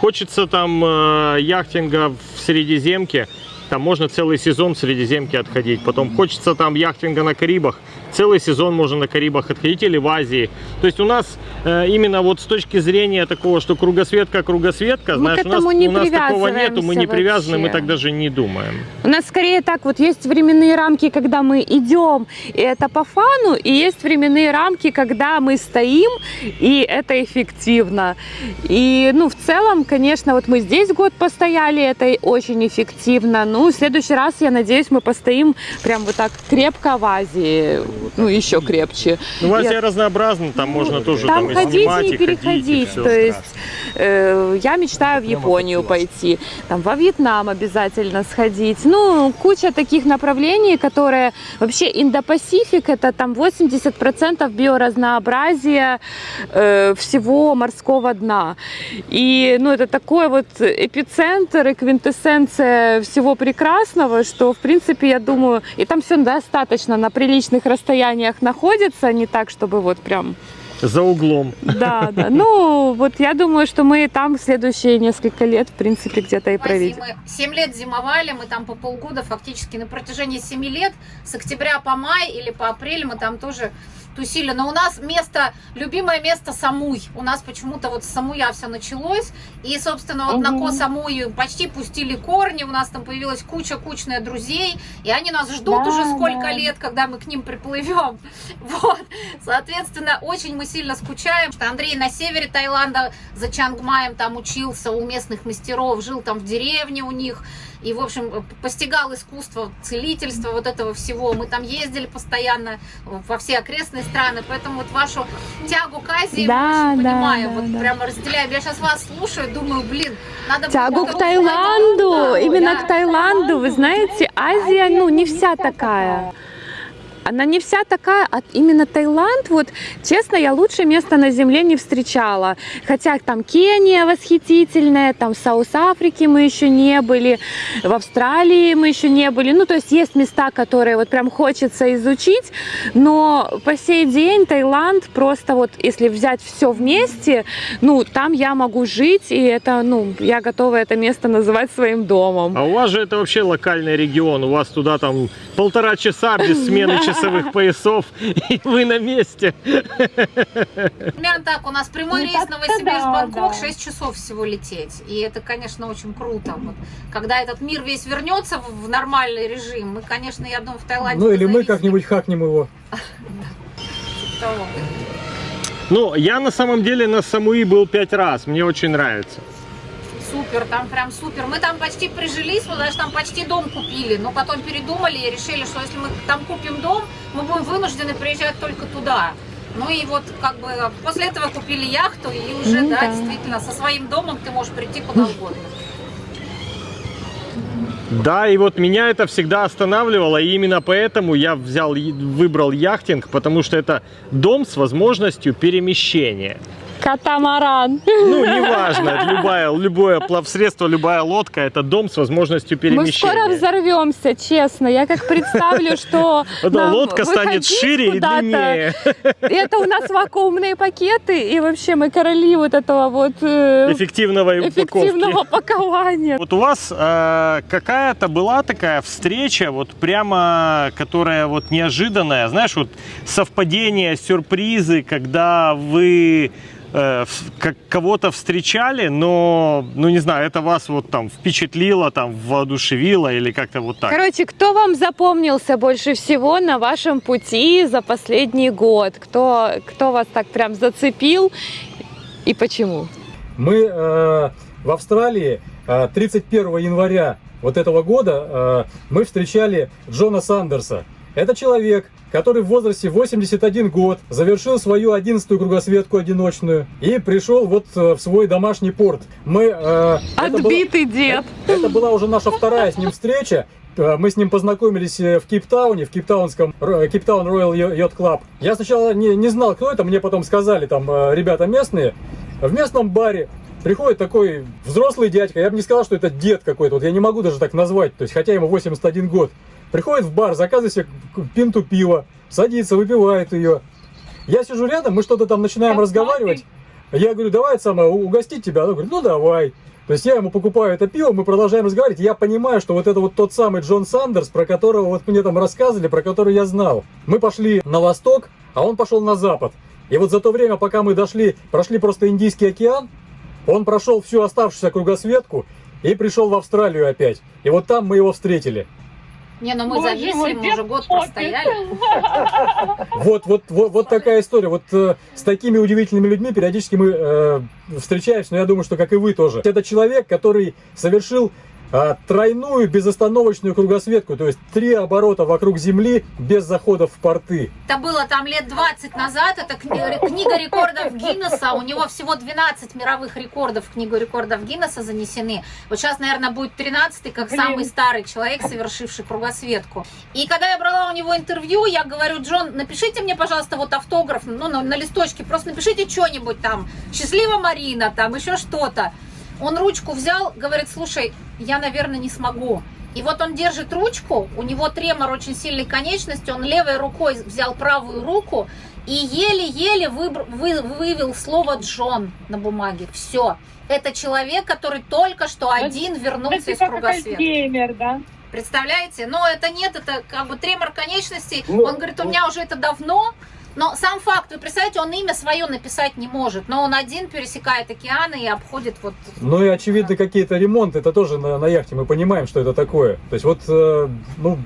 Speaker 3: Хочется там э, яхтинга в Средиземке, там можно целый сезон в Средиземке отходить. Потом хочется там яхтинга на Карибах, целый сезон можно на Карибах отходить или в Азии. То есть у нас э, именно вот с точки зрения такого, что кругосветка, кругосветка,
Speaker 4: Мы
Speaker 3: знаешь, у нас, у нас такого нету, мы не привязаны, мы
Speaker 4: вообще.
Speaker 3: так даже не думаем.
Speaker 4: У нас скорее так, вот есть временные рамки, когда мы идем, и это по фану, и есть временные рамки, когда мы стоим, и это эффективно. И, ну, в целом, конечно, вот мы здесь год постояли, это очень эффективно. Ну, в следующий раз, я надеюсь, мы постоим прям вот так крепко в Азии, ну, еще крепче.
Speaker 3: Ну, в Азии
Speaker 4: Я-
Speaker 3: разнообразно, там можно тоже
Speaker 4: там
Speaker 3: там, и
Speaker 4: ходить
Speaker 3: снимать,
Speaker 4: и не
Speaker 3: и ходить, и
Speaker 4: переходить. То есть э, я мечтаю в Японию пойти, там во Вьетнам обязательно сходить. Ну, куча таких направлений, которые вообще Индо-Пасифик это там 80% биоразнообразия э, всего морского дна. И ну, это такой вот эпицентр и квинтэссенция всего прекрасного, что в принципе я думаю, и там все достаточно на приличных расстояниях находится, не так, чтобы вот прям
Speaker 3: За углом.
Speaker 4: да, да. Ну, вот я думаю, что мы там в следующие несколько лет, в принципе, где-то и проведем.
Speaker 2: мы 7 лет зимовали, мы там по полгода, фактически на протяжении 7 лет, с октября по май или по апрель мы там тоже тусили. Но у нас место, любимое место Самуй. У нас почему-то вот с Самуя все началось. И, собственно, вот на
Speaker 4: Мгм.
Speaker 2: Ко Самую почти пустили корни. У нас там появилась куча-кучная друзей. И они нас ждут
Speaker 4: Да,
Speaker 2: уже сколько
Speaker 4: да.
Speaker 2: лет, когда мы к ним приплывем. Вот. Соответственно, очень мы сильно скучаем. Что Андрей на севере Таиланда за Чангмаем там учился у местных мастеров, жил там в деревне у них. И, в общем, постигал искусство целительства, вот этого всего. Мы там ездили постоянно во все окрестные страны, поэтому вот вашу тягу к Азии
Speaker 4: Да,
Speaker 2: мы очень
Speaker 4: да,
Speaker 2: понимаем,
Speaker 4: да,
Speaker 2: вот
Speaker 4: да.
Speaker 2: прямо разделяем. Я сейчас вас слушаю, думаю, блин, надо
Speaker 4: Тягу к Таиланду, именно к Таиланду. Вы знаете, Азия, ну, не вся такая. Она не вся такая, а именно Таиланд, вот, честно, я лучше место на земле не встречала. Хотя там Кения восхитительная, там в South Африке мы еще не были, в Австралии мы еще не были. Ну, то есть есть места, которые вот прям хочется изучить, но по сей день Таиланд просто вот, если взять все вместе, ну, там я могу жить, и это, ну, я готова это место называть своим домом.
Speaker 3: А у вас же это вообще локальный регион, у вас туда там полтора часа без смены часовых поясов, и вы на месте.
Speaker 2: Примерно так, у нас прямой
Speaker 4: Ну,
Speaker 2: рейс Новосибирск-Бангкок,
Speaker 4: да, да.
Speaker 2: 6 часов всего лететь. И это, конечно, очень круто. Вот, когда этот мир весь вернется в нормальный режим, мы, конечно, я думаю, в Таиланде...
Speaker 1: Ну или мы как-нибудь хакнем его.
Speaker 3: Ну, я на самом деле на Самуи был пять раз, мне очень нравится.
Speaker 2: Супер, там прям супер. Мы там почти прижились, мы даже там почти дом купили, но потом передумали и решили, что если мы там купим дом, мы будем вынуждены приезжать только туда. Ну и вот как бы после этого купили яхту и уже,
Speaker 4: Ну
Speaker 2: да,
Speaker 4: да.
Speaker 2: действительно, со своим домом ты можешь прийти куда угодно.
Speaker 3: Да, и вот меня это всегда останавливало, и именно поэтому я взял, выбрал яхтинг, потому что это дом с возможностью перемещения.
Speaker 4: Катамаран.
Speaker 3: Ну, неважно, любая, любое плавсредство, любая лодка, это дом с возможностью
Speaker 4: Мы
Speaker 3: перемещения.
Speaker 4: скоро взорвемся, честно. Я как представлю, что
Speaker 3: Да, лодка станет шире и длиннее.
Speaker 4: Это у нас вакуумные пакеты, и вообще мы короли вот этого вот э,
Speaker 3: Эффективного
Speaker 4: эффективного пакования.
Speaker 3: Вот у вас э, какая-то была такая встреча, вот прямо, которая вот неожиданная, знаешь, вот совпадение, сюрпризы, когда вы э, в- как кого-то встречали, но, ну не знаю, это вас вот там впечатлило, там воодушевило или как-то вот так.
Speaker 4: Короче, кто вам запомнился больше всего на вашем пути за последний год? Кто, кто вас так прям зацепил и почему?
Speaker 1: Мы э, в Австралии э, 31 января вот этого года э, мы встречали Джона Сандерса. Это человек, который в возрасте 81 год завершил свою 11-ю кругосветку одиночную и пришел вот э, в свой домашний порт. Мы, э, это
Speaker 4: Отбитый дед.
Speaker 1: это была уже наша вторая с ним встреча. Э, Мы с ним познакомились э, в Кейптауне, в Кейптаунском Кейптаун Royal Yacht Club. Я сначала не, не знал, кто это, мне потом сказали там ребята местные. В местном баре приходит такой взрослый дядька, я бы не сказал, что это дед какой-то, вот я не могу даже так назвать, то есть хотя ему 81 год. Приходит в бар, заказывает себе пинту пива, садится, выпивает ее. Я сижу рядом, мы что-то там начинаем разговаривать. Я говорю, давай самое, угостить тебя. Она говорит, ну давай. То есть я ему покупаю это пиво, мы продолжаем разговаривать. Я понимаю, что вот это вот тот самый Джон Сандерс, про которого вот мне там рассказывали, про который я знал. Мы пошли на восток, а он пошел на запад. И вот за то время, пока мы дошли, прошли просто Индийский океан, он прошел всю оставшуюся кругосветку и пришел в Австралию опять. И вот там мы его встретили.
Speaker 2: Не, ну мы
Speaker 4: Боже
Speaker 2: зависли,
Speaker 4: мой,
Speaker 2: мы уже год
Speaker 4: дед
Speaker 2: простояли.
Speaker 1: Вот, вот, вот, вот такая история. Вот э, с такими удивительными людьми периодически мы э, встречаемся, но я думаю, что как и вы тоже. Это человек, который совершил тройную безостановочную кругосветку, то есть три оборота вокруг Земли без заходов в порты.
Speaker 2: Это было там лет 20 назад, это кни- книга рекордов Гиннесса, у него всего 12 мировых рекордов в книгу рекордов Гиннесса занесены. Вот сейчас, наверное, будет 13 как
Speaker 4: Блин.
Speaker 2: самый старый человек, совершивший кругосветку. И когда я брала у него интервью, я говорю, Джон, напишите мне, пожалуйста, вот автограф, ну, на, на листочке, просто напишите что-нибудь там, счастлива Марина, там, еще что-то. Он ручку взял, говорит, слушай, я, наверное, не смогу. И вот он держит ручку, у него тремор очень сильной конечности, он левой рукой взял правую руку и еле-еле вы- вывел слово Джон на бумаге. Все. Это человек, который только что один вернулся из кругосвета.
Speaker 4: геймер, да?
Speaker 2: Представляете? Но это нет, это как бы тремор конечностей.
Speaker 1: Ну,
Speaker 2: он говорит, у меня уже это давно. Но сам факт, вы представляете, он имя свое написать не может. Но он один пересекает океаны и обходит вот...
Speaker 1: Ну и очевидно какие-то ремонты, это тоже на, на яхте, мы понимаем, что это такое. То есть вот, э, ну,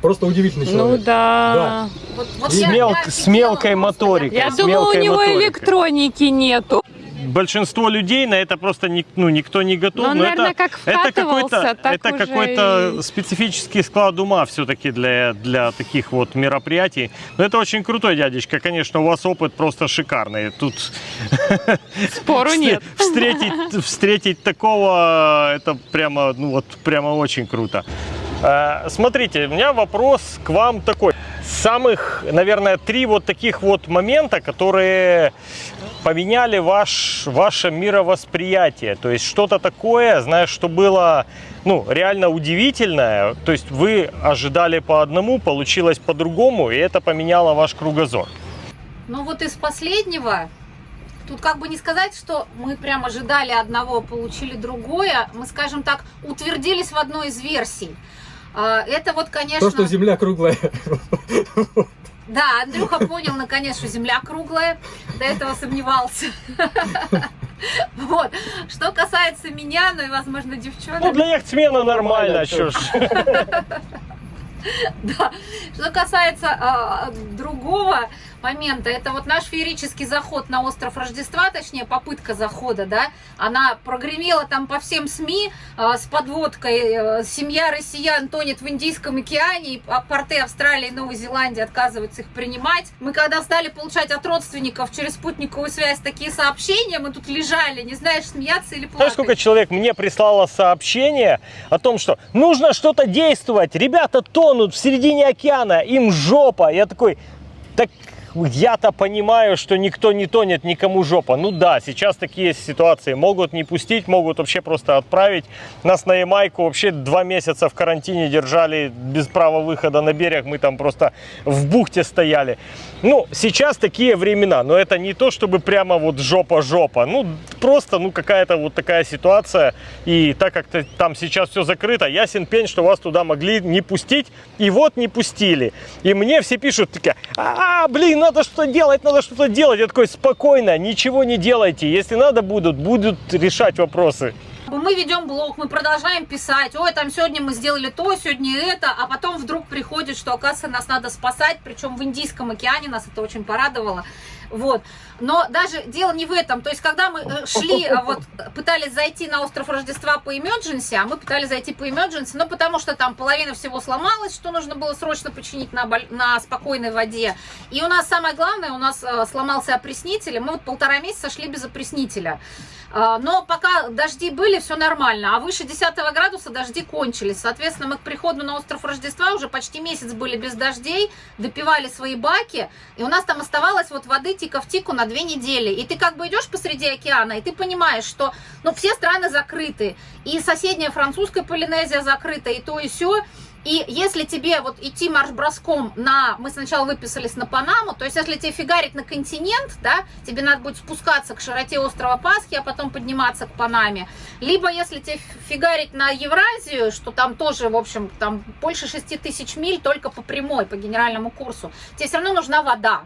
Speaker 1: просто удивительный
Speaker 4: Ну
Speaker 1: человек.
Speaker 4: да.
Speaker 2: вот, вот
Speaker 3: С
Speaker 2: я-
Speaker 3: мел-
Speaker 2: я
Speaker 3: с мелкой моторикой.
Speaker 4: Я думала, у него
Speaker 3: моторикой.
Speaker 4: электроники нету.
Speaker 3: Большинство людей на это просто ни- ну, никто не готов.
Speaker 4: Ну, он,
Speaker 3: но
Speaker 4: наверное,
Speaker 3: это,
Speaker 4: как
Speaker 3: это какой-то, это какой-то
Speaker 4: и-
Speaker 3: специфический склад ума все-таки для, для таких вот мероприятий. Но это очень крутой дядечка. Конечно, у вас опыт просто шикарный. Тут
Speaker 4: Спору нет.
Speaker 3: Встретить, встретить такого, это прямо, ну вот, прямо очень круто. Э, Смотрите, у меня вопрос к вам такой. самых, наверное, три вот таких вот момента, которые поменяли ваш, ваше мировосприятие. То есть что-то такое, знаешь, что было ну, реально удивительное. То есть вы ожидали по одному, получилось по-другому, и это поменяло ваш кругозор.
Speaker 2: Ну вот из последнего, тут как бы не сказать, что мы прям ожидали одного, получили другое. Мы, скажем так, утвердились в одной из версий. А, Это вот, конечно...
Speaker 1: То, что Земля круглая.
Speaker 2: Да, Андрюха понял наконец, что Земля круглая. До этого сомневался. Вот. Что касается меня, ну и, возможно, девчонок.
Speaker 3: Ну, для яхтсмена нормально, чё ж.
Speaker 2: Да. Что касается а, другого момента, это вот наш феерический заход на остров Рождества, точнее попытка захода, да, она прогремела там по всем СМИ а, с подводкой э, «Семья россиян тонет в Индийском океане», и а, порты Австралии и Новой Зеландии отказываются их принимать. Мы когда стали получать от родственников через спутниковую связь такие сообщения, мы тут лежали, не знаешь, смеяться или
Speaker 3: Знаешь,
Speaker 2: плакать.
Speaker 3: сколько человек мне прислало сообщение о том, что нужно что-то действовать, ребята тонут в середине океана, им жопа. Я такой, так я-то понимаю, что никто не тонет, никому жопа. Ну да, сейчас такие ситуации. Могут не пустить, могут вообще просто отправить. Нас на Ямайку вообще два месяца в карантине держали без права выхода на берег. Мы там просто в бухте стояли. Ну, сейчас такие времена, но это не то, чтобы прямо вот жопа-жопа. Ну, просто, ну, какая-то вот такая ситуация. И так как там сейчас все закрыто, ясен пень, что вас туда могли не пустить. И вот не пустили. И мне все пишут, такие, а, блин, надо что-то делать, надо что-то делать. Я такой, спокойно, ничего не делайте. Если надо будут, будут решать вопросы.
Speaker 2: Мы ведем блог, мы продолжаем писать, ой, там сегодня мы сделали то, сегодня это, а потом вдруг приходит, что, оказывается, нас надо спасать, причем в Индийском океане нас это очень порадовало. Вот. Но даже дело не в этом. То есть, когда мы э, шли, э, вот, пытались зайти на остров Рождества по emergency, а мы пытались зайти по emergency, ну, потому что там половина всего сломалась, что нужно было срочно починить на, на спокойной воде. И у нас самое главное, у нас э, сломался опреснитель, и мы вот полтора месяца шли без опреснителя. А, Но пока дожди были, все нормально. А выше 10 градуса дожди кончились. Соответственно, мы к приходу на остров Рождества уже почти месяц были без дождей, допивали свои баки. И у нас там оставалось вот воды тика в тику на две недели. И ты как бы идешь посреди океана, и ты понимаешь, что ну, все страны закрыты. И соседняя французская Полинезия закрыта, и то, и все. И если тебе вот идти марш-броском на... Мы сначала выписались на Панаму, то есть если тебе фигарить на континент, да, тебе надо будет спускаться к широте острова Пасхи, а потом подниматься к Панаме. Либо если тебе фигарить на Евразию, что там тоже, в общем, там больше 6 тысяч миль только по прямой, по генеральному курсу, тебе все равно нужна вода.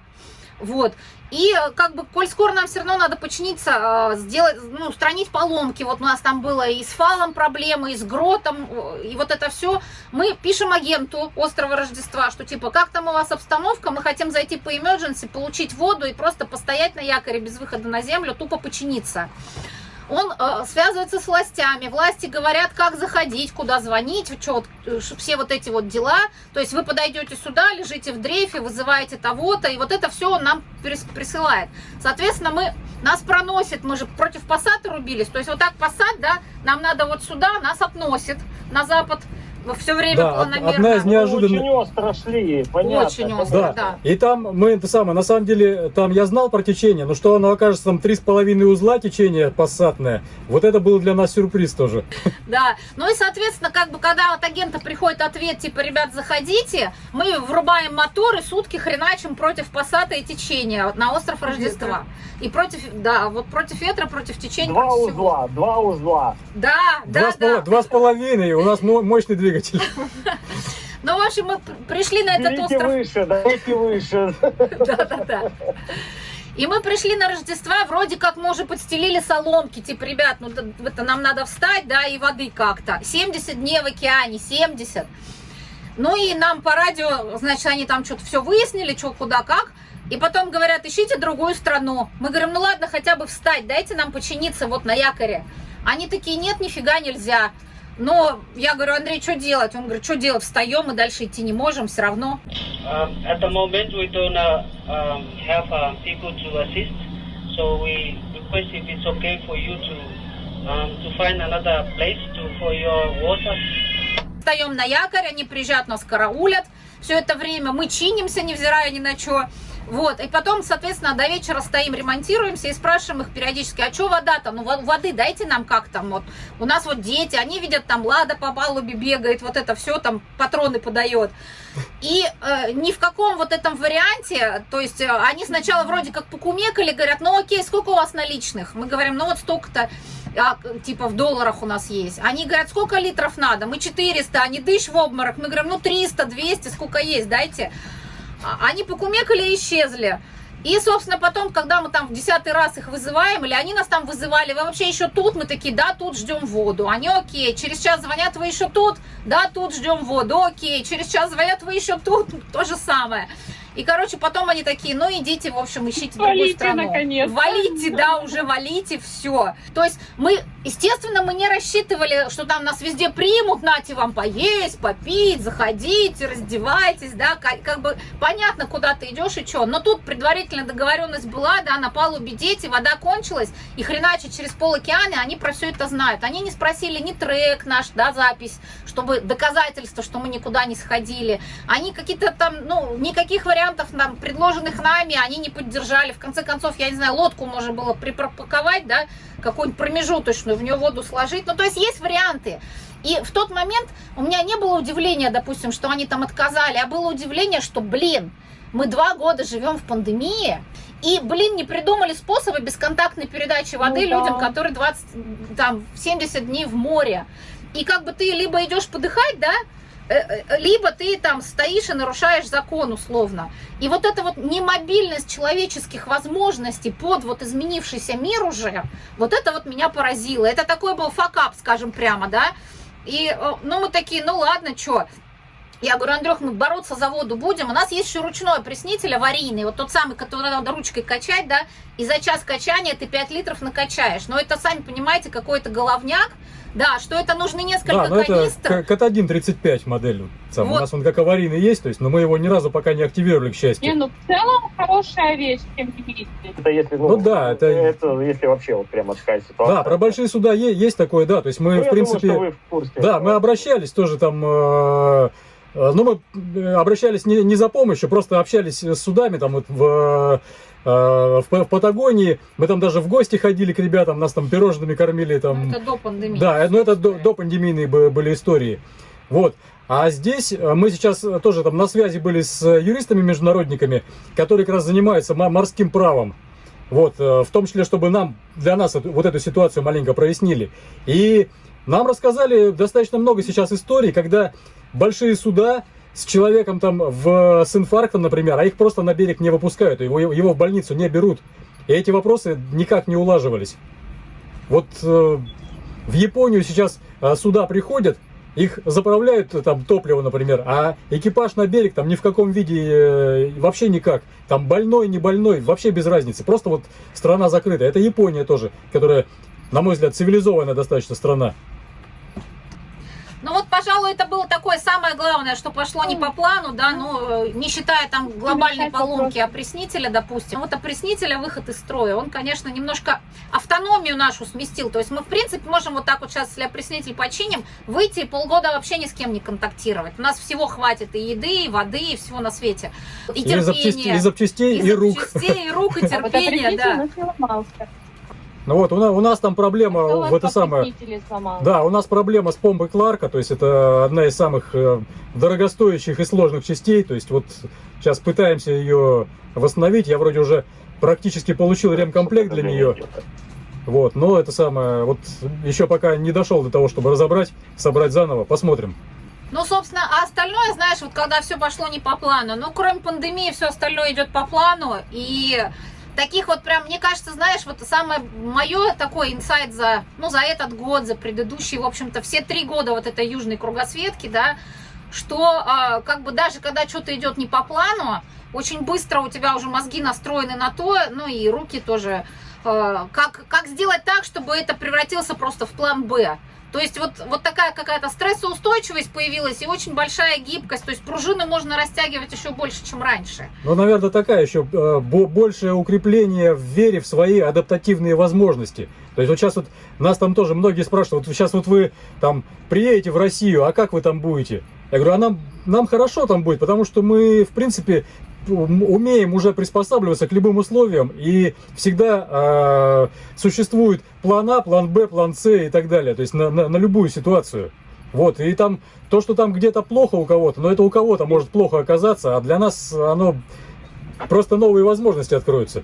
Speaker 2: Вот. И э, как бы, коль скоро нам все равно надо починиться, э, сделать, ну, устранить поломки. Вот у нас там было и с фалом проблемы, и с гротом, э, и вот это все. Мы пишем агенту острова Рождества, что типа, как там у вас обстановка, мы хотим зайти по emergency, получить воду и просто постоять на якоре без выхода на землю, тупо починиться. Он э, связывается с властями, власти говорят, как заходить, куда звонить, вот, э, все вот эти вот дела. То есть вы подойдете сюда, лежите в дрейфе, вызываете того-то, и вот это все он нам присылает. Соответственно, мы, нас проносит, мы же против Пассата рубились, то есть вот так Пассат, да, нам надо вот сюда, нас относит на запад, все время
Speaker 1: Да,
Speaker 2: планомерно.
Speaker 1: одна из неожиданных...
Speaker 3: Очень остро шли, понятно.
Speaker 2: Очень остро.
Speaker 1: Да.
Speaker 2: да.
Speaker 1: И там мы это самое, на самом деле, там я знал про течение, но что оно окажется там три с половиной узла течение пассатное, вот это был для нас сюрприз тоже.
Speaker 2: Да, ну и, соответственно, как бы, когда от агента приходит ответ, типа, ребят, заходите, мы врубаем мотор и сутки хреначим против пассата и течения на остров Рождества. И против, да, вот против ветра, против течения,
Speaker 3: Два
Speaker 2: против всего.
Speaker 3: узла, два узла.
Speaker 2: Да,
Speaker 1: Два,
Speaker 2: да,
Speaker 1: с
Speaker 2: да.
Speaker 1: два с половиной, у нас мо- мощный двигатель.
Speaker 2: Ну, в общем, мы пришли на этот
Speaker 3: Берите
Speaker 2: остров.
Speaker 3: выше, давайте выше.
Speaker 2: Да-да-да. И мы пришли на Рождество, вроде как мы уже подстелили соломки, типа, ребят, ну это нам надо встать, да, и воды как-то. 70 дней в океане, 70. Ну и нам по радио, значит, они там что-то все выяснили, что, куда, как. И потом говорят, ищите другую страну. Мы говорим, ну ладно, хотя бы встать, дайте нам починиться вот на якоре. Они такие, нет, нифига нельзя. Но я говорю, Андрей, что делать? Он говорит, что делать, встаем, мы дальше идти не можем, все равно.
Speaker 6: Um, at the moment, we don't uh, um, have uh, people to assist, so we request if it's okay for you to um, to find another place to for your water.
Speaker 2: встаем на якорь, они приезжают, нас караулят. Все это время мы чинимся, невзирая ни на что. Вот, и потом, соответственно, до вечера стоим, ремонтируемся и спрашиваем их периодически, а что вода-то? Ну, во- воды дайте нам как там, вот. У нас вот дети, они видят, там Лада по палубе бегает, вот это все, там патроны подает. И э, ни в каком вот этом варианте, то есть э, они сначала вроде как покумекали, говорят, ну окей, сколько у вас наличных? Мы говорим, ну вот столько-то, а, типа в долларах у нас есть. Они говорят, сколько литров надо? Мы 400, они дышь в обморок. Мы говорим, ну 300, 200, сколько есть, дайте. А- Они покумекали и исчезли. И, собственно, потом, когда мы там в десятый раз их вызываем, или они нас там вызывали, вы вообще еще тут? Мы такие, да, тут ждем воду. Они, окей, через час звонят, вы еще тут? Да, тут ждем воду, окей. Через час звонят, вы еще тут? То же самое. И, короче, потом они такие, ну, идите, в общем, ищите другую
Speaker 4: Валите,
Speaker 2: страну.
Speaker 4: наконец-то.
Speaker 2: Валите, да, уже валите, все. То есть мы, естественно, мы не рассчитывали, что там нас везде примут, нате вам поесть, попить, заходите, раздевайтесь, да, как, как бы понятно, куда ты идешь и что. Но тут предварительная договоренность была, да, на палубе дети, вода кончилась, и хреначе через пол океана они про все это знают. Они не спросили ни трек наш, да, запись, чтобы доказательство, что мы никуда не сходили. Они какие-то там, ну, никаких вариантов нам, предложенных нами, они не поддержали. В конце концов, я не знаю, лодку можно было припарковать, да, какую-нибудь промежуточную, в нее воду сложить. Ну, то есть есть варианты. И в тот момент у меня не было удивления, допустим, что они там отказали, а было удивление, что, блин, мы два года живем в пандемии, и, блин, не придумали способы бесконтактной передачи воды
Speaker 4: Ну да.
Speaker 2: людям, которые 20, там, 70 дней в море. И как бы ты либо идешь подыхать, да, либо ты там стоишь и нарушаешь закон условно. И вот эта вот немобильность человеческих возможностей под вот изменившийся мир уже, вот это вот меня поразило. Это такой был факап, скажем прямо, да. И, э, ну, мы такие, ну ладно, что, я говорю, Андрюх, мы бороться за воду будем. У нас есть еще ручной опреснитель аварийный, вот тот самый, который надо ручкой качать, да, и за час качания ты 5 литров накачаешь. Но это, сами понимаете, какой-то головняк, да, что это нужны несколько
Speaker 1: Да, но это
Speaker 2: канистр.
Speaker 1: Кат-1 35 модель. вот сам. У
Speaker 2: Вот.
Speaker 1: нас он как аварийный есть, то есть, но мы его ни разу пока не активировали, к счастью.
Speaker 4: Не, ну в целом хорошая вещь, тем не менее.
Speaker 3: Это если,
Speaker 1: Ну да, это-
Speaker 3: это если вообще вот прямо такая ситуация.
Speaker 1: Да, про большие суда е- есть такое, да. То есть мы,
Speaker 3: Ну,
Speaker 1: в принципе,
Speaker 3: думаю, что вы в курсе.
Speaker 1: да, мы обращались тоже там, э, э, ну мы э, обращались не, не за помощью, просто общались с судами там вот в э, в, в Патагонии, мы там даже в гости ходили к ребятам, нас там пирожными кормили там.
Speaker 2: Это до пандемии.
Speaker 1: Да, ну это до, до пандемийные бы- были истории. Вот. А здесь э, мы сейчас э, тоже там на связи были с э, юристами-международниками, которые как раз занимаются мо- морским правом. Вот, э, в том числе, чтобы нам, для нас вот эту ситуацию маленько прояснили. И нам рассказали достаточно много сейчас историй, когда большие суда с человеком там в, с инфарктом, например, а их просто на берег не выпускают, его, его в больницу не берут. И эти вопросы никак не улаживались. Вот э, в Японию сейчас э, суда приходят, их заправляют э, там топливо, например, а экипаж на берег там ни в каком виде э, вообще никак. Там больной, не больной, вообще без разницы. Просто вот страна закрыта. Это Япония тоже, которая, на мой взгляд, цивилизованная достаточно страна.
Speaker 2: Ну вот, пожалуй, это было такое самое главное, что пошло не по плану, да, ну, не считая там глобальной
Speaker 4: Решать
Speaker 2: поломки опреснителя, допустим. Вот опреснителя выход из строя, он, конечно, немножко автономию нашу сместил. То есть мы, в принципе, можем вот так вот сейчас, если опреснитель починим, выйти и полгода вообще ни с кем не контактировать. У нас всего хватит и еды, и воды, и всего на свете. И
Speaker 1: И запчастей,
Speaker 2: терпения.
Speaker 1: и, запчастей, и, рук.
Speaker 2: запчастей, и рук, и
Speaker 4: А вот
Speaker 2: терпения, да.
Speaker 1: Ну вот, у нас, у нас там проблема в это самое... Да, у нас проблема с помпой Кларка, то есть это одна из самых э, дорогостоящих и сложных частей. То есть вот сейчас пытаемся ее восстановить. Я вроде уже практически получил ремкомплект для нее. Вот, но это самое, вот еще пока не дошел до того, чтобы разобрать, собрать заново. Посмотрим.
Speaker 2: Ну, собственно, а остальное, знаешь, вот когда все пошло не по плану, ну, кроме пандемии, все остальное идет по плану, и таких вот прям, мне кажется, знаешь, вот самое мое такой инсайт за, ну, за этот год, за предыдущий, в общем-то, все три года вот этой южной кругосветки, да, что а, как бы даже когда что-то идет не по плану, очень быстро у тебя уже мозги настроены на то, ну и руки тоже, а, как, как сделать так, чтобы это превратился просто в план Б. То есть вот, вот такая какая-то стрессоустойчивость появилась и очень большая гибкость. То есть пружины можно растягивать еще больше, чем раньше.
Speaker 1: Ну, наверное, такая еще э, бо- большее укрепление в вере в свои адаптативные возможности. То есть вот сейчас вот нас там тоже многие спрашивают, вот сейчас вот вы там приедете в Россию, а как вы там будете? Я говорю, а нам, нам хорошо там будет, потому что мы, в принципе, умеем уже приспосабливаться к любым условиям, и всегда э, существует план А, план Б, план С и так далее, то есть на, на- на любую ситуацию. Вот, и там то, что там где-то плохо у кого-то, но это у кого-то может плохо оказаться, а для нас оно просто новые возможности откроются.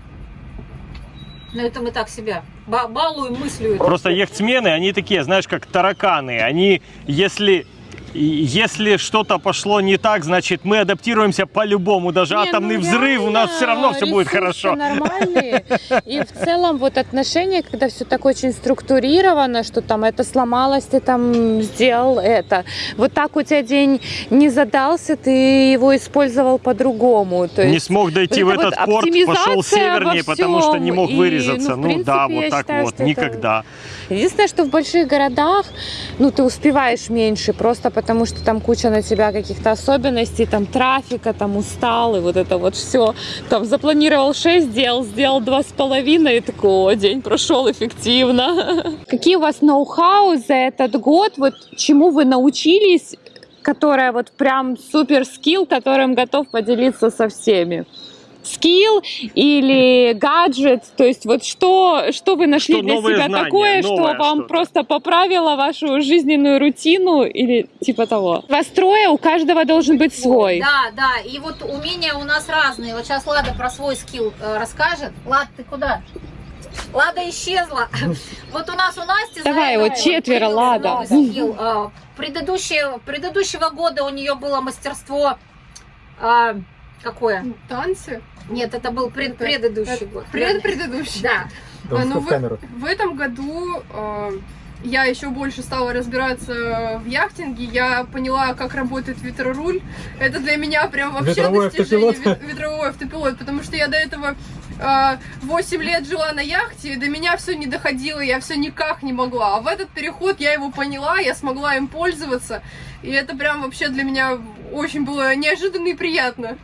Speaker 2: Но это мы так себя ба- балуем мыслью.
Speaker 3: Просто яхтсмены, они такие, знаешь, как тараканы. Они, если и если что-то пошло не так, значит мы адаптируемся по-любому. Даже
Speaker 4: Не,
Speaker 3: атомный
Speaker 4: ну
Speaker 3: взрыв у нас все равно все будет хорошо.
Speaker 4: нормальные. И в целом вот отношения, когда все так очень структурировано, что там это сломалось, ты там сделал это. Вот так у тебя день не задался, ты его использовал по-другому.
Speaker 3: Не смог дойти в этот
Speaker 4: вот
Speaker 3: порт, пошел севернее, потому что не мог
Speaker 4: И,
Speaker 3: вырезаться.
Speaker 4: ну, в
Speaker 3: Ну, да, вот так
Speaker 4: считаю,
Speaker 3: вот,
Speaker 4: что это-
Speaker 3: никогда.
Speaker 4: Единственное, что в больших городах, ну, ты успеваешь меньше, просто потому что там куча на тебя каких-то особенностей, там трафика, там устал, и вот это вот все. Там запланировал 6 дел, сделал два с половиной, и такой, день прошел эффективно. Какие у вас ноу-хау за этот год, вот чему вы научились, которая вот прям супер скилл, которым готов поделиться со всеми? Скилл или гаджет, то есть вот что, что вы нашли
Speaker 3: Что
Speaker 4: для себя
Speaker 3: знания,
Speaker 4: такое, что вам
Speaker 3: что-то.
Speaker 4: просто поправило вашу жизненную рутину или типа того. Вас трое, у каждого должен быть свой.
Speaker 2: Да, да, и вот умения у нас разные. Вот сейчас Лада про свой скилл э, расскажет. Лад, ты куда? Лада исчезла. Вот у нас у Насти...
Speaker 4: Давай, вот четверо,
Speaker 2: появился
Speaker 4: Лада.
Speaker 2: скилл. Э, Предыдущее, предыдущего года у нее было мастерство... э, Какое?
Speaker 7: Танцы?
Speaker 2: Нет, это был пред-
Speaker 7: Это-
Speaker 2: предыдущий
Speaker 7: это
Speaker 2: год.
Speaker 7: Предпредыдущий.
Speaker 2: Да.
Speaker 7: А, ну
Speaker 1: в.
Speaker 7: В этом году э, я еще больше стала разбираться в яхтинге. Я поняла, как работает ветроруль. Это для меня прям вообще
Speaker 1: Ветровой
Speaker 7: достижение
Speaker 1: автопилот.
Speaker 7: вет- ветровой автопилот, потому что я до этого э, 8 лет жила на яхте, и до меня все не доходило, я все никак не могла. А в этот переход я его поняла, я смогла им пользоваться. И это прям вообще для меня очень было неожиданно и приятно.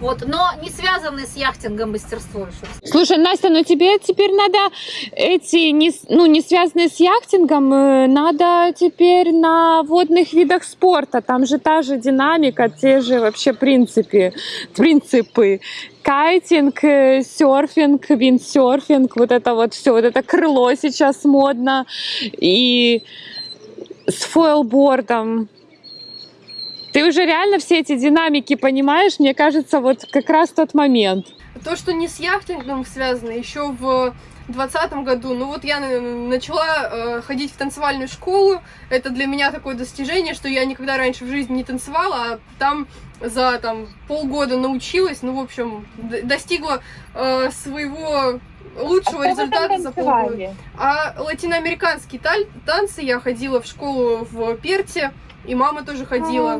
Speaker 2: Вот, но не связанный с яхтингом мастерство.
Speaker 4: Слушай, Настя, ну тебе теперь надо эти, не, ну, не связанные с яхтингом, э, надо теперь на водных видах спорта. Там же та же динамика, те же вообще принципы. принципы. Кайтинг, э, серфинг, виндсерфинг, вот это вот все, вот это крыло сейчас модно. И с фойлбордом. Ты уже реально все эти динамики понимаешь? Мне кажется, вот как раз тот момент.
Speaker 7: То, что не с яхтингом связано, еще в 2020 году, ну вот я на- начала э, ходить в танцевальную школу, это для меня такое достижение, что я никогда раньше в жизни не танцевала, а там за там полгода научилась, ну в общем д- достигла э, своего лучшего результата за полгода. А латиноамериканские танцы я ходила в школу в Перте, и мама тоже ходила.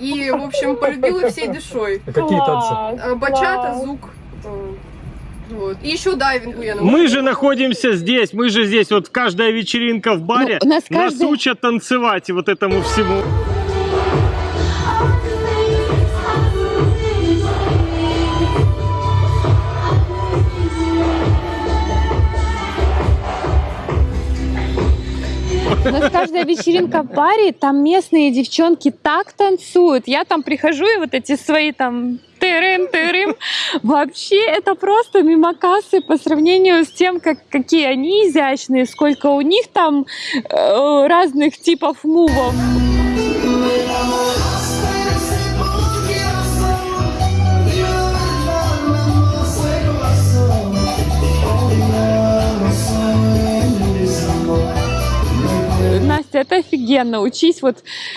Speaker 7: И, в общем, полюбила всей душой.
Speaker 1: А какие танцы?
Speaker 7: Э, Бачата, звук. Вот. И еще дайвингу я
Speaker 3: Мы
Speaker 7: научилась.
Speaker 3: же находимся здесь, мы же здесь, вот каждая вечеринка в баре,
Speaker 4: Ну, нас
Speaker 3: нас
Speaker 4: каждый-
Speaker 3: учат танцевать и вот этому всему.
Speaker 4: У нас каждая вечеринка в баре, там местные девчонки так танцуют. Я там прихожу и вот эти свои там тырым тырым вообще это просто мимо кассы по сравнению с тем, как, какие они изящные, сколько у них там э, разных типов мувов. Настя, это офигенно. Учись вот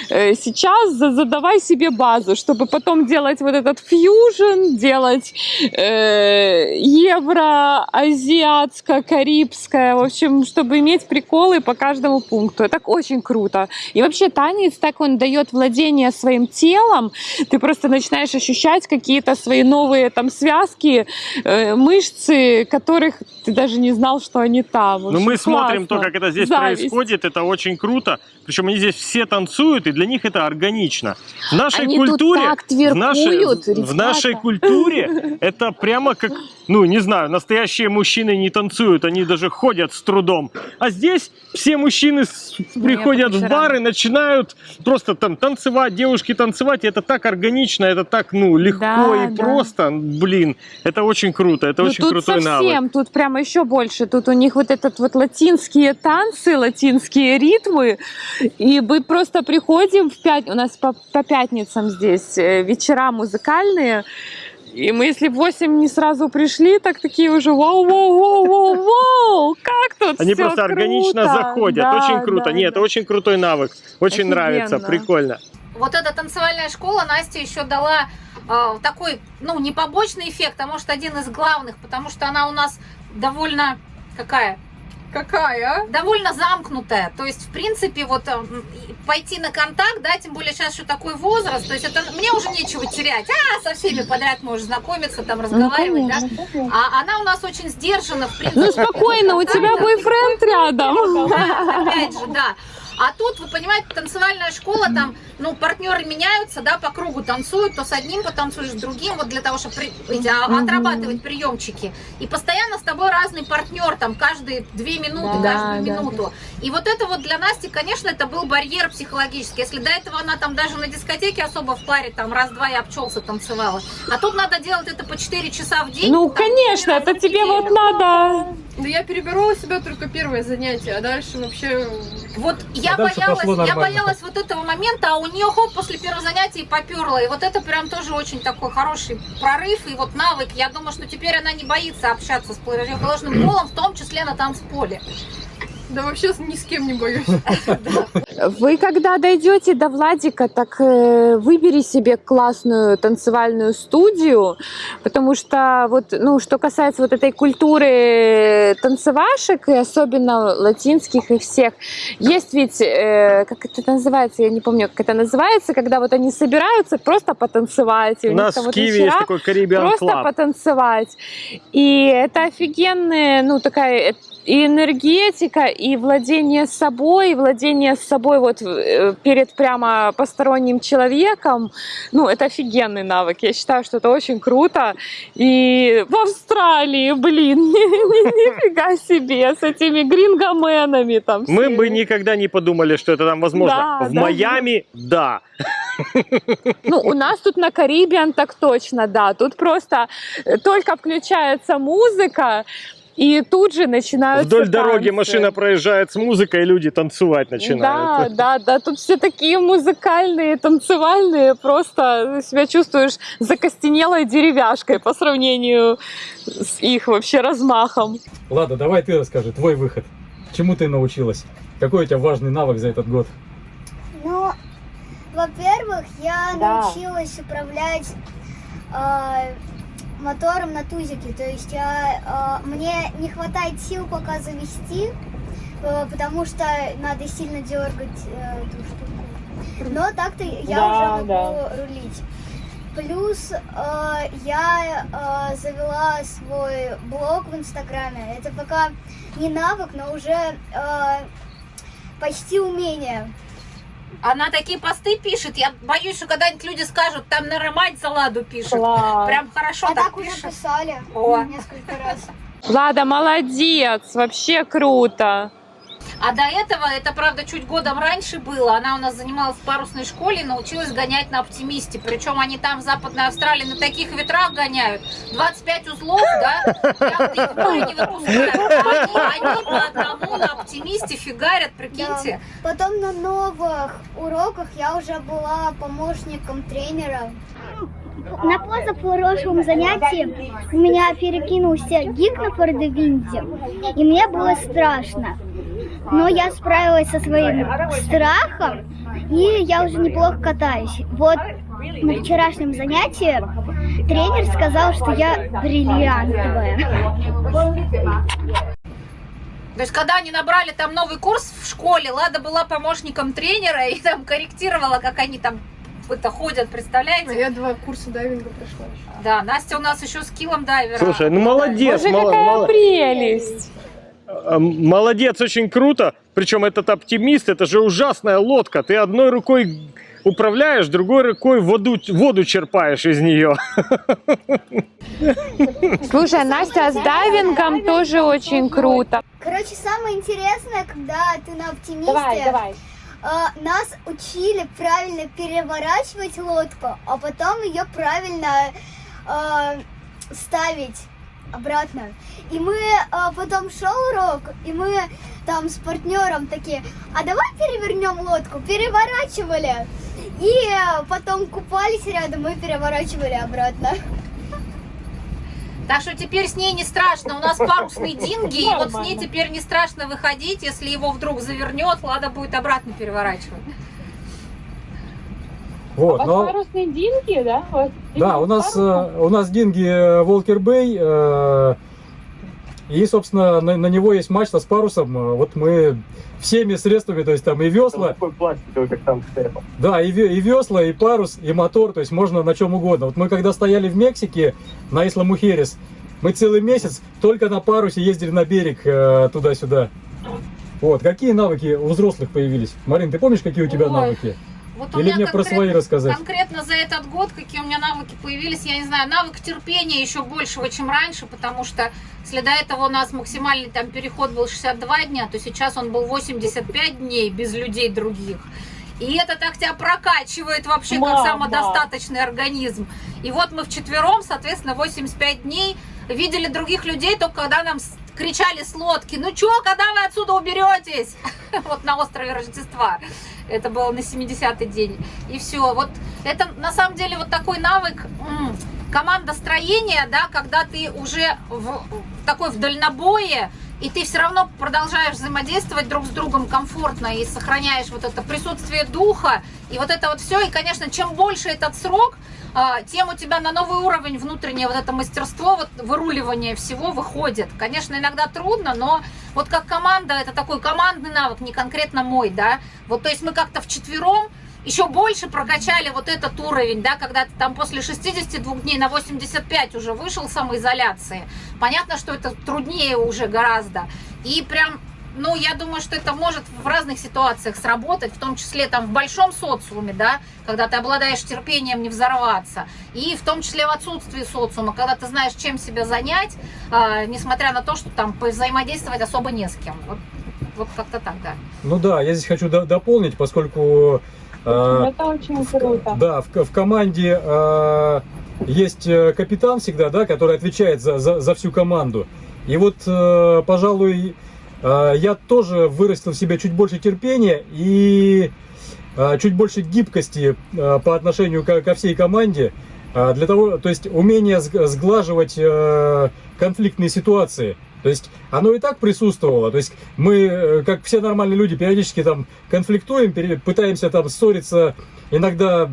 Speaker 4: э, сейчас, за- задавай себе базу, чтобы потом делать вот этот фьюжн, делать э, евро, азиатское, карибское, в общем, чтобы иметь приколы по каждому пункту. Это очень круто. И вообще танец так он дает владение своим телом, ты просто начинаешь ощущать какие-то свои новые там связки, э, мышцы, которых ты даже не знал, что они там.
Speaker 3: Ну, мы смотрим то,
Speaker 4: классно.
Speaker 3: как это здесь
Speaker 4: Зависть.
Speaker 3: происходит, это очень круто. Причем они здесь все танцуют, и для них это органично. В нашей
Speaker 4: Они тут
Speaker 3: культуре,
Speaker 4: так
Speaker 3: в нашей,
Speaker 4: тверкуют,
Speaker 3: в нашей культуре это прямо как, ну, не знаю, настоящие мужчины не танцуют, они даже ходят с трудом. А здесь все мужчины с- приходят в
Speaker 4: вечерам.
Speaker 3: бар и начинают просто там танцевать, девушки танцевать, и это так органично, это так, ну, легко
Speaker 4: Да,
Speaker 3: и
Speaker 4: да.
Speaker 3: просто, блин, это очень круто, это
Speaker 4: Ну,
Speaker 3: очень
Speaker 4: тут
Speaker 3: крутой навык.
Speaker 4: совсем, тут прямо еще больше. Тут у них вот этот вот латинские танцы, латинские ритмы. И мы просто приходим в пять... У нас по, по пятницам здесь э, вечера музыкальные. И мы, если в 8 не сразу пришли, так такие уже вау, вау, вау, вау, вау, как тут
Speaker 3: Они просто органично
Speaker 4: круто!»
Speaker 3: заходят.
Speaker 4: Да,
Speaker 3: очень круто.
Speaker 4: да,
Speaker 3: Нет,
Speaker 4: да.
Speaker 3: очень крутой навык. Очень
Speaker 4: Офигенно.
Speaker 3: нравится, прикольно.
Speaker 2: Вот эта танцевальная школа Настя еще дала э, такой, ну, не побочный эффект, а может один из главных, потому что она у нас довольно какая?
Speaker 7: Какая? а?
Speaker 2: довольно замкнутая. То есть, в принципе, вот э, пойти на контакт, да, тем более сейчас еще такой возраст, то есть это мне уже нечего терять. А, со всеми подряд можешь знакомиться, там, разговаривать, да. А она у нас очень сдержана, в принципе.
Speaker 4: Ну спокойно, у тебя бойфренд рядом.
Speaker 2: Опять же, да. А тут, вы понимаете, танцевальная школа, там, ну, партнеры меняются, да, по кругу танцуют, то с одним потанцуешь, с другим, вот для того, чтобы при- эти, а, отрабатывать приемчики. И постоянно с тобой разный партнер, там, каждые две минуты,
Speaker 4: Да,
Speaker 2: каждую
Speaker 4: да,
Speaker 2: минуту. И вот это вот для Насти, конечно, это был барьер психологический. Если до этого она там даже на дискотеке особо в паре, там, раз-два и обчелся танцевала. А тут надо делать это по 4 часа в день.
Speaker 4: Ну,
Speaker 2: там,
Speaker 4: конечно, это тебе
Speaker 2: неделю.
Speaker 4: вот надо.
Speaker 7: Да я переборола себя только первое занятие, а дальше вообще...
Speaker 2: Вот я
Speaker 1: Дальше
Speaker 2: боялась, я боялась вот этого момента, а у нее хоп после первого занятия и поперла. И вот это прям тоже очень такой хороший прорыв и вот навык. Я думаю, что теперь она не боится общаться с противоположным полом, в том числе на танцполе.
Speaker 7: Да вообще ни с кем не боюсь.
Speaker 4: Вы когда дойдете до Владика, так э, выбери себе классную танцевальную студию, потому что вот, ну, что касается вот этой культуры танцевашек, и особенно латинских и всех, есть ведь, э, как это называется, я не помню, как это называется, когда вот они собираются просто потанцевать.
Speaker 3: У нас в Киеве есть такой Caribbean
Speaker 4: просто
Speaker 3: Club.
Speaker 4: потанцевать. И это офигенная, ну, такая э, и энергетика, и владение собой, и владение собой вот э, перед прямо посторонним человеком. Ну, это офигенный навык. Я считаю, что это очень круто. И в Австралии, блин, нифига себе, с этими грингоменами там.
Speaker 3: Мы бы никогда не подумали, что это там возможно. В. Майами, да.
Speaker 4: Ну, у нас тут на Карибиан так точно, да. Тут просто э, только включается музыка, и тут же начинаются
Speaker 3: Вдоль дороги
Speaker 4: танцы.
Speaker 3: машина проезжает с музыкой, и люди танцевать
Speaker 4: Да,
Speaker 3: начинают.
Speaker 4: да, да, тут все такие музыкальные, танцевальные, просто себя чувствуешь закостенелой деревяшкой по сравнению с их вообще размахом.
Speaker 1: Ладно, давай ты расскажи, твой выход. Чему ты научилась? Какой у тебя важный навык за этот год?
Speaker 8: Ну, во-первых, я
Speaker 4: Да.
Speaker 8: научилась управлять э, мотором на тузике. То есть я, э, мне не хватает сил пока завести, э, потому что надо сильно дергать э, эту штуку. Но так-то я
Speaker 4: Да,
Speaker 8: уже могу рулить. Плюс э, я э, завела свой блог в Инстаграме. Это пока не навык, но уже э, почти умение.
Speaker 2: Она такие посты пишет, я боюсь, что когда-нибудь люди скажут, там наверное, мать за ладу пишет. Прям хорошо
Speaker 8: А
Speaker 2: так,
Speaker 8: так уже
Speaker 2: пишет.
Speaker 8: писали
Speaker 2: О.
Speaker 8: несколько раз.
Speaker 4: Лада, молодец, вообще круто.
Speaker 2: А до этого, это правда чуть годом раньше было, она у нас занималась в парусной школе и научилась гонять на оптимисте. Причем они там в Западной Австралии на таких ветрах гоняют. 25 узлов, да, не. Они, они по одному на оптимисте фигарят, прикиньте.
Speaker 8: Потом на новых уроках я уже была помощником тренера. На позапрошлом занятии у меня перекинулся гик на фордевинте, и мне было страшно. Но я справилась со своим страхом, и я уже неплохо катаюсь. Вот на вчерашнем занятии тренер сказал, что я бриллиантовая.
Speaker 2: То есть, когда они набрали там новый курс в школе, Лада была помощником тренера и там корректировала, как они там это ходят,
Speaker 7: А
Speaker 2: представляете?
Speaker 7: я два курса дайвинга прошла еще.
Speaker 2: Да, Настя у нас еще с килом дайвера.
Speaker 3: Слушай, ну молодец,
Speaker 4: Боже,
Speaker 3: мало-
Speaker 4: какая
Speaker 3: мало-
Speaker 4: прелесть!
Speaker 3: Молодец, очень круто. Причем этот оптимист, это же ужасная лодка. Ты одной рукой управляешь, другой рукой воду, воду черпаешь из нее.
Speaker 4: Слушай, Настя, а с дайвингом тоже очень круто.
Speaker 8: Короче, самое интересное, когда ты на оптимисте, э, нас учили правильно переворачивать лодку, а потом ее правильно э, ставить обратно. И мы э, потом шел урок, и мы там с партнером такие, а давай перевернем лодку, переворачивали. И э, потом купались рядом и переворачивали обратно.
Speaker 2: Так что теперь с ней не страшно. У нас парусный динги, и вот с ней теперь не страшно выходить. Если его вдруг завернет, Лада будет обратно переворачивать.
Speaker 1: Вот, но...
Speaker 4: парусные динги, да? Вот.
Speaker 1: Да, у нас, э, у нас динги Волкер Бэй, э, и, собственно, на, на него есть мачта с парусом. Э, Вот мы всеми средствами, то есть там и весла,
Speaker 3: Такой пластиковый, как там стоял.
Speaker 1: да, и, и весла, и парус, и мотор, то есть можно на чем угодно. Вот мы когда стояли в Мексике на Исла Мухерес, мы целый месяц только на парусе ездили на берег э, туда-сюда. Вот, какие навыки у взрослых появились? Марин, ты помнишь, какие у тебя
Speaker 2: Ой,
Speaker 1: навыки?
Speaker 2: Вот у
Speaker 1: Или
Speaker 2: меня
Speaker 1: мне про
Speaker 2: конкретно-
Speaker 1: свои рассказать?
Speaker 2: Конкретно за этот год, какие у меня навыки появились, я не знаю, навык терпения еще большего, чем раньше, потому что если до этого у нас максимальный там переход был 62 дня, то сейчас он был 85 дней без людей других. И это так тебя прокачивает вообще как
Speaker 4: Мама.
Speaker 2: самодостаточный организм. И вот мы вчетвером, соответственно, 85 дней видели других людей только когда нам кричали с лодки, ну чё, когда вы отсюда уберетесь? Вот на острове Рождества. Это было на 70-й день. И все. Вот это на самом деле вот такой навык командостроения, да, когда ты уже в такой в дальнобое, и ты все равно продолжаешь взаимодействовать друг с другом комфортно и сохраняешь вот это присутствие духа, и вот это вот все. И, конечно, чем больше этот срок, а, тем у тебя на новый уровень внутреннее вот это мастерство, вот выруливание всего выходит. Конечно, иногда трудно, но вот как команда, это такой командный навык, не конкретно мой, да. Вот, то есть мы как-то вчетвером еще больше прокачали вот этот уровень, да, когда ты там после 62 дней на 85 уже вышел самоизоляции. Понятно, что это труднее уже гораздо. И прям ну, я думаю, что это может в разных ситуациях сработать, в том числе там в большом социуме, да, когда ты обладаешь терпением не взорваться, и в том числе в отсутствии социума, когда ты знаешь, чем себя занять, а, несмотря на то, что там взаимодействовать особо не с кем. Вот, вот как-то так, да.
Speaker 1: Ну да, я здесь хочу до- дополнить, поскольку... э,
Speaker 4: Это очень круто.
Speaker 1: Да, в, в команде э, есть э, капитан всегда, да, который отвечает за, за, за всю команду. И вот, пожалуй, я тоже вырастил в себе чуть больше терпения и чуть больше гибкости по отношению ко, всей команде. для того, то есть умение сг- сглаживать конфликтные ситуации. То есть оно и так присутствовало. То есть мы, э, как все нормальные люди, периодически там конфликтуем, пытаемся там ссориться, иногда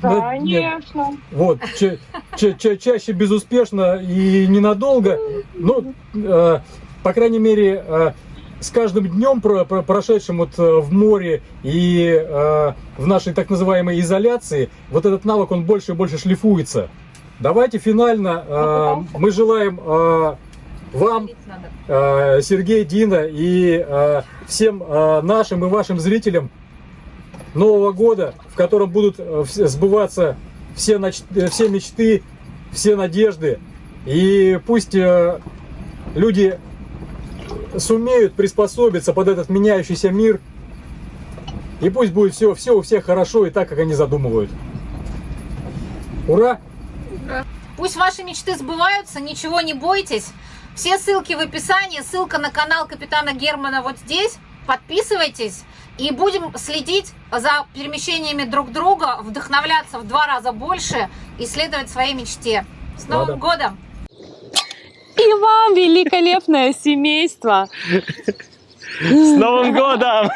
Speaker 1: да, нет,
Speaker 4: Конечно.
Speaker 1: вот, ча- ча- ча- чаще безуспешно и ненадолго. Но, э, по крайней мере, э, с каждым днем, про- про- прошедшим вот э, в море и э, в нашей так называемой изоляции, вот этот навык, он больше и больше шлифуется. Давайте финально э, мы желаем э, вам, э, Сергей, Дина и э, всем э, нашим и вашим зрителям Нового года, в котором будут сбываться все, все мечты, все надежды. И пусть люди сумеют приспособиться под этот меняющийся мир. И пусть будет все, все у всех хорошо и так, как они задумывают. Ура!
Speaker 2: Пусть ваши мечты сбываются, ничего не бойтесь. Все ссылки в описании, ссылка на канал капитана Германа вот здесь. Подписывайтесь и будем следить за перемещениями друг друга, вдохновляться в два раза больше и следовать своей мечте. С Новым годом!
Speaker 4: И вам великолепное семейство.
Speaker 3: С Новым годом!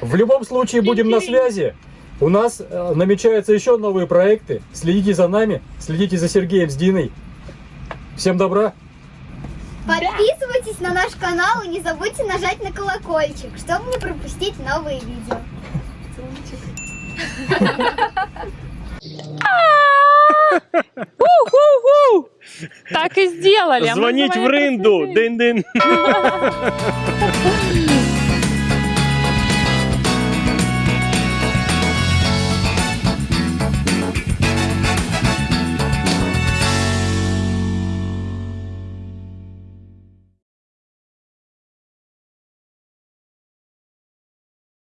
Speaker 1: В любом случае будем на связи. У нас э, намечаются еще новые проекты. Следите за нами, следите за Сергеем с Диной. Всем добра.
Speaker 8: Подписывайтесь на наш канал и не забудьте нажать на колокольчик, чтобы не пропустить новые видео.
Speaker 4: Так и сделали. а
Speaker 3: Звонить в рынду!
Speaker 4: красивее.
Speaker 3: Дын-дын!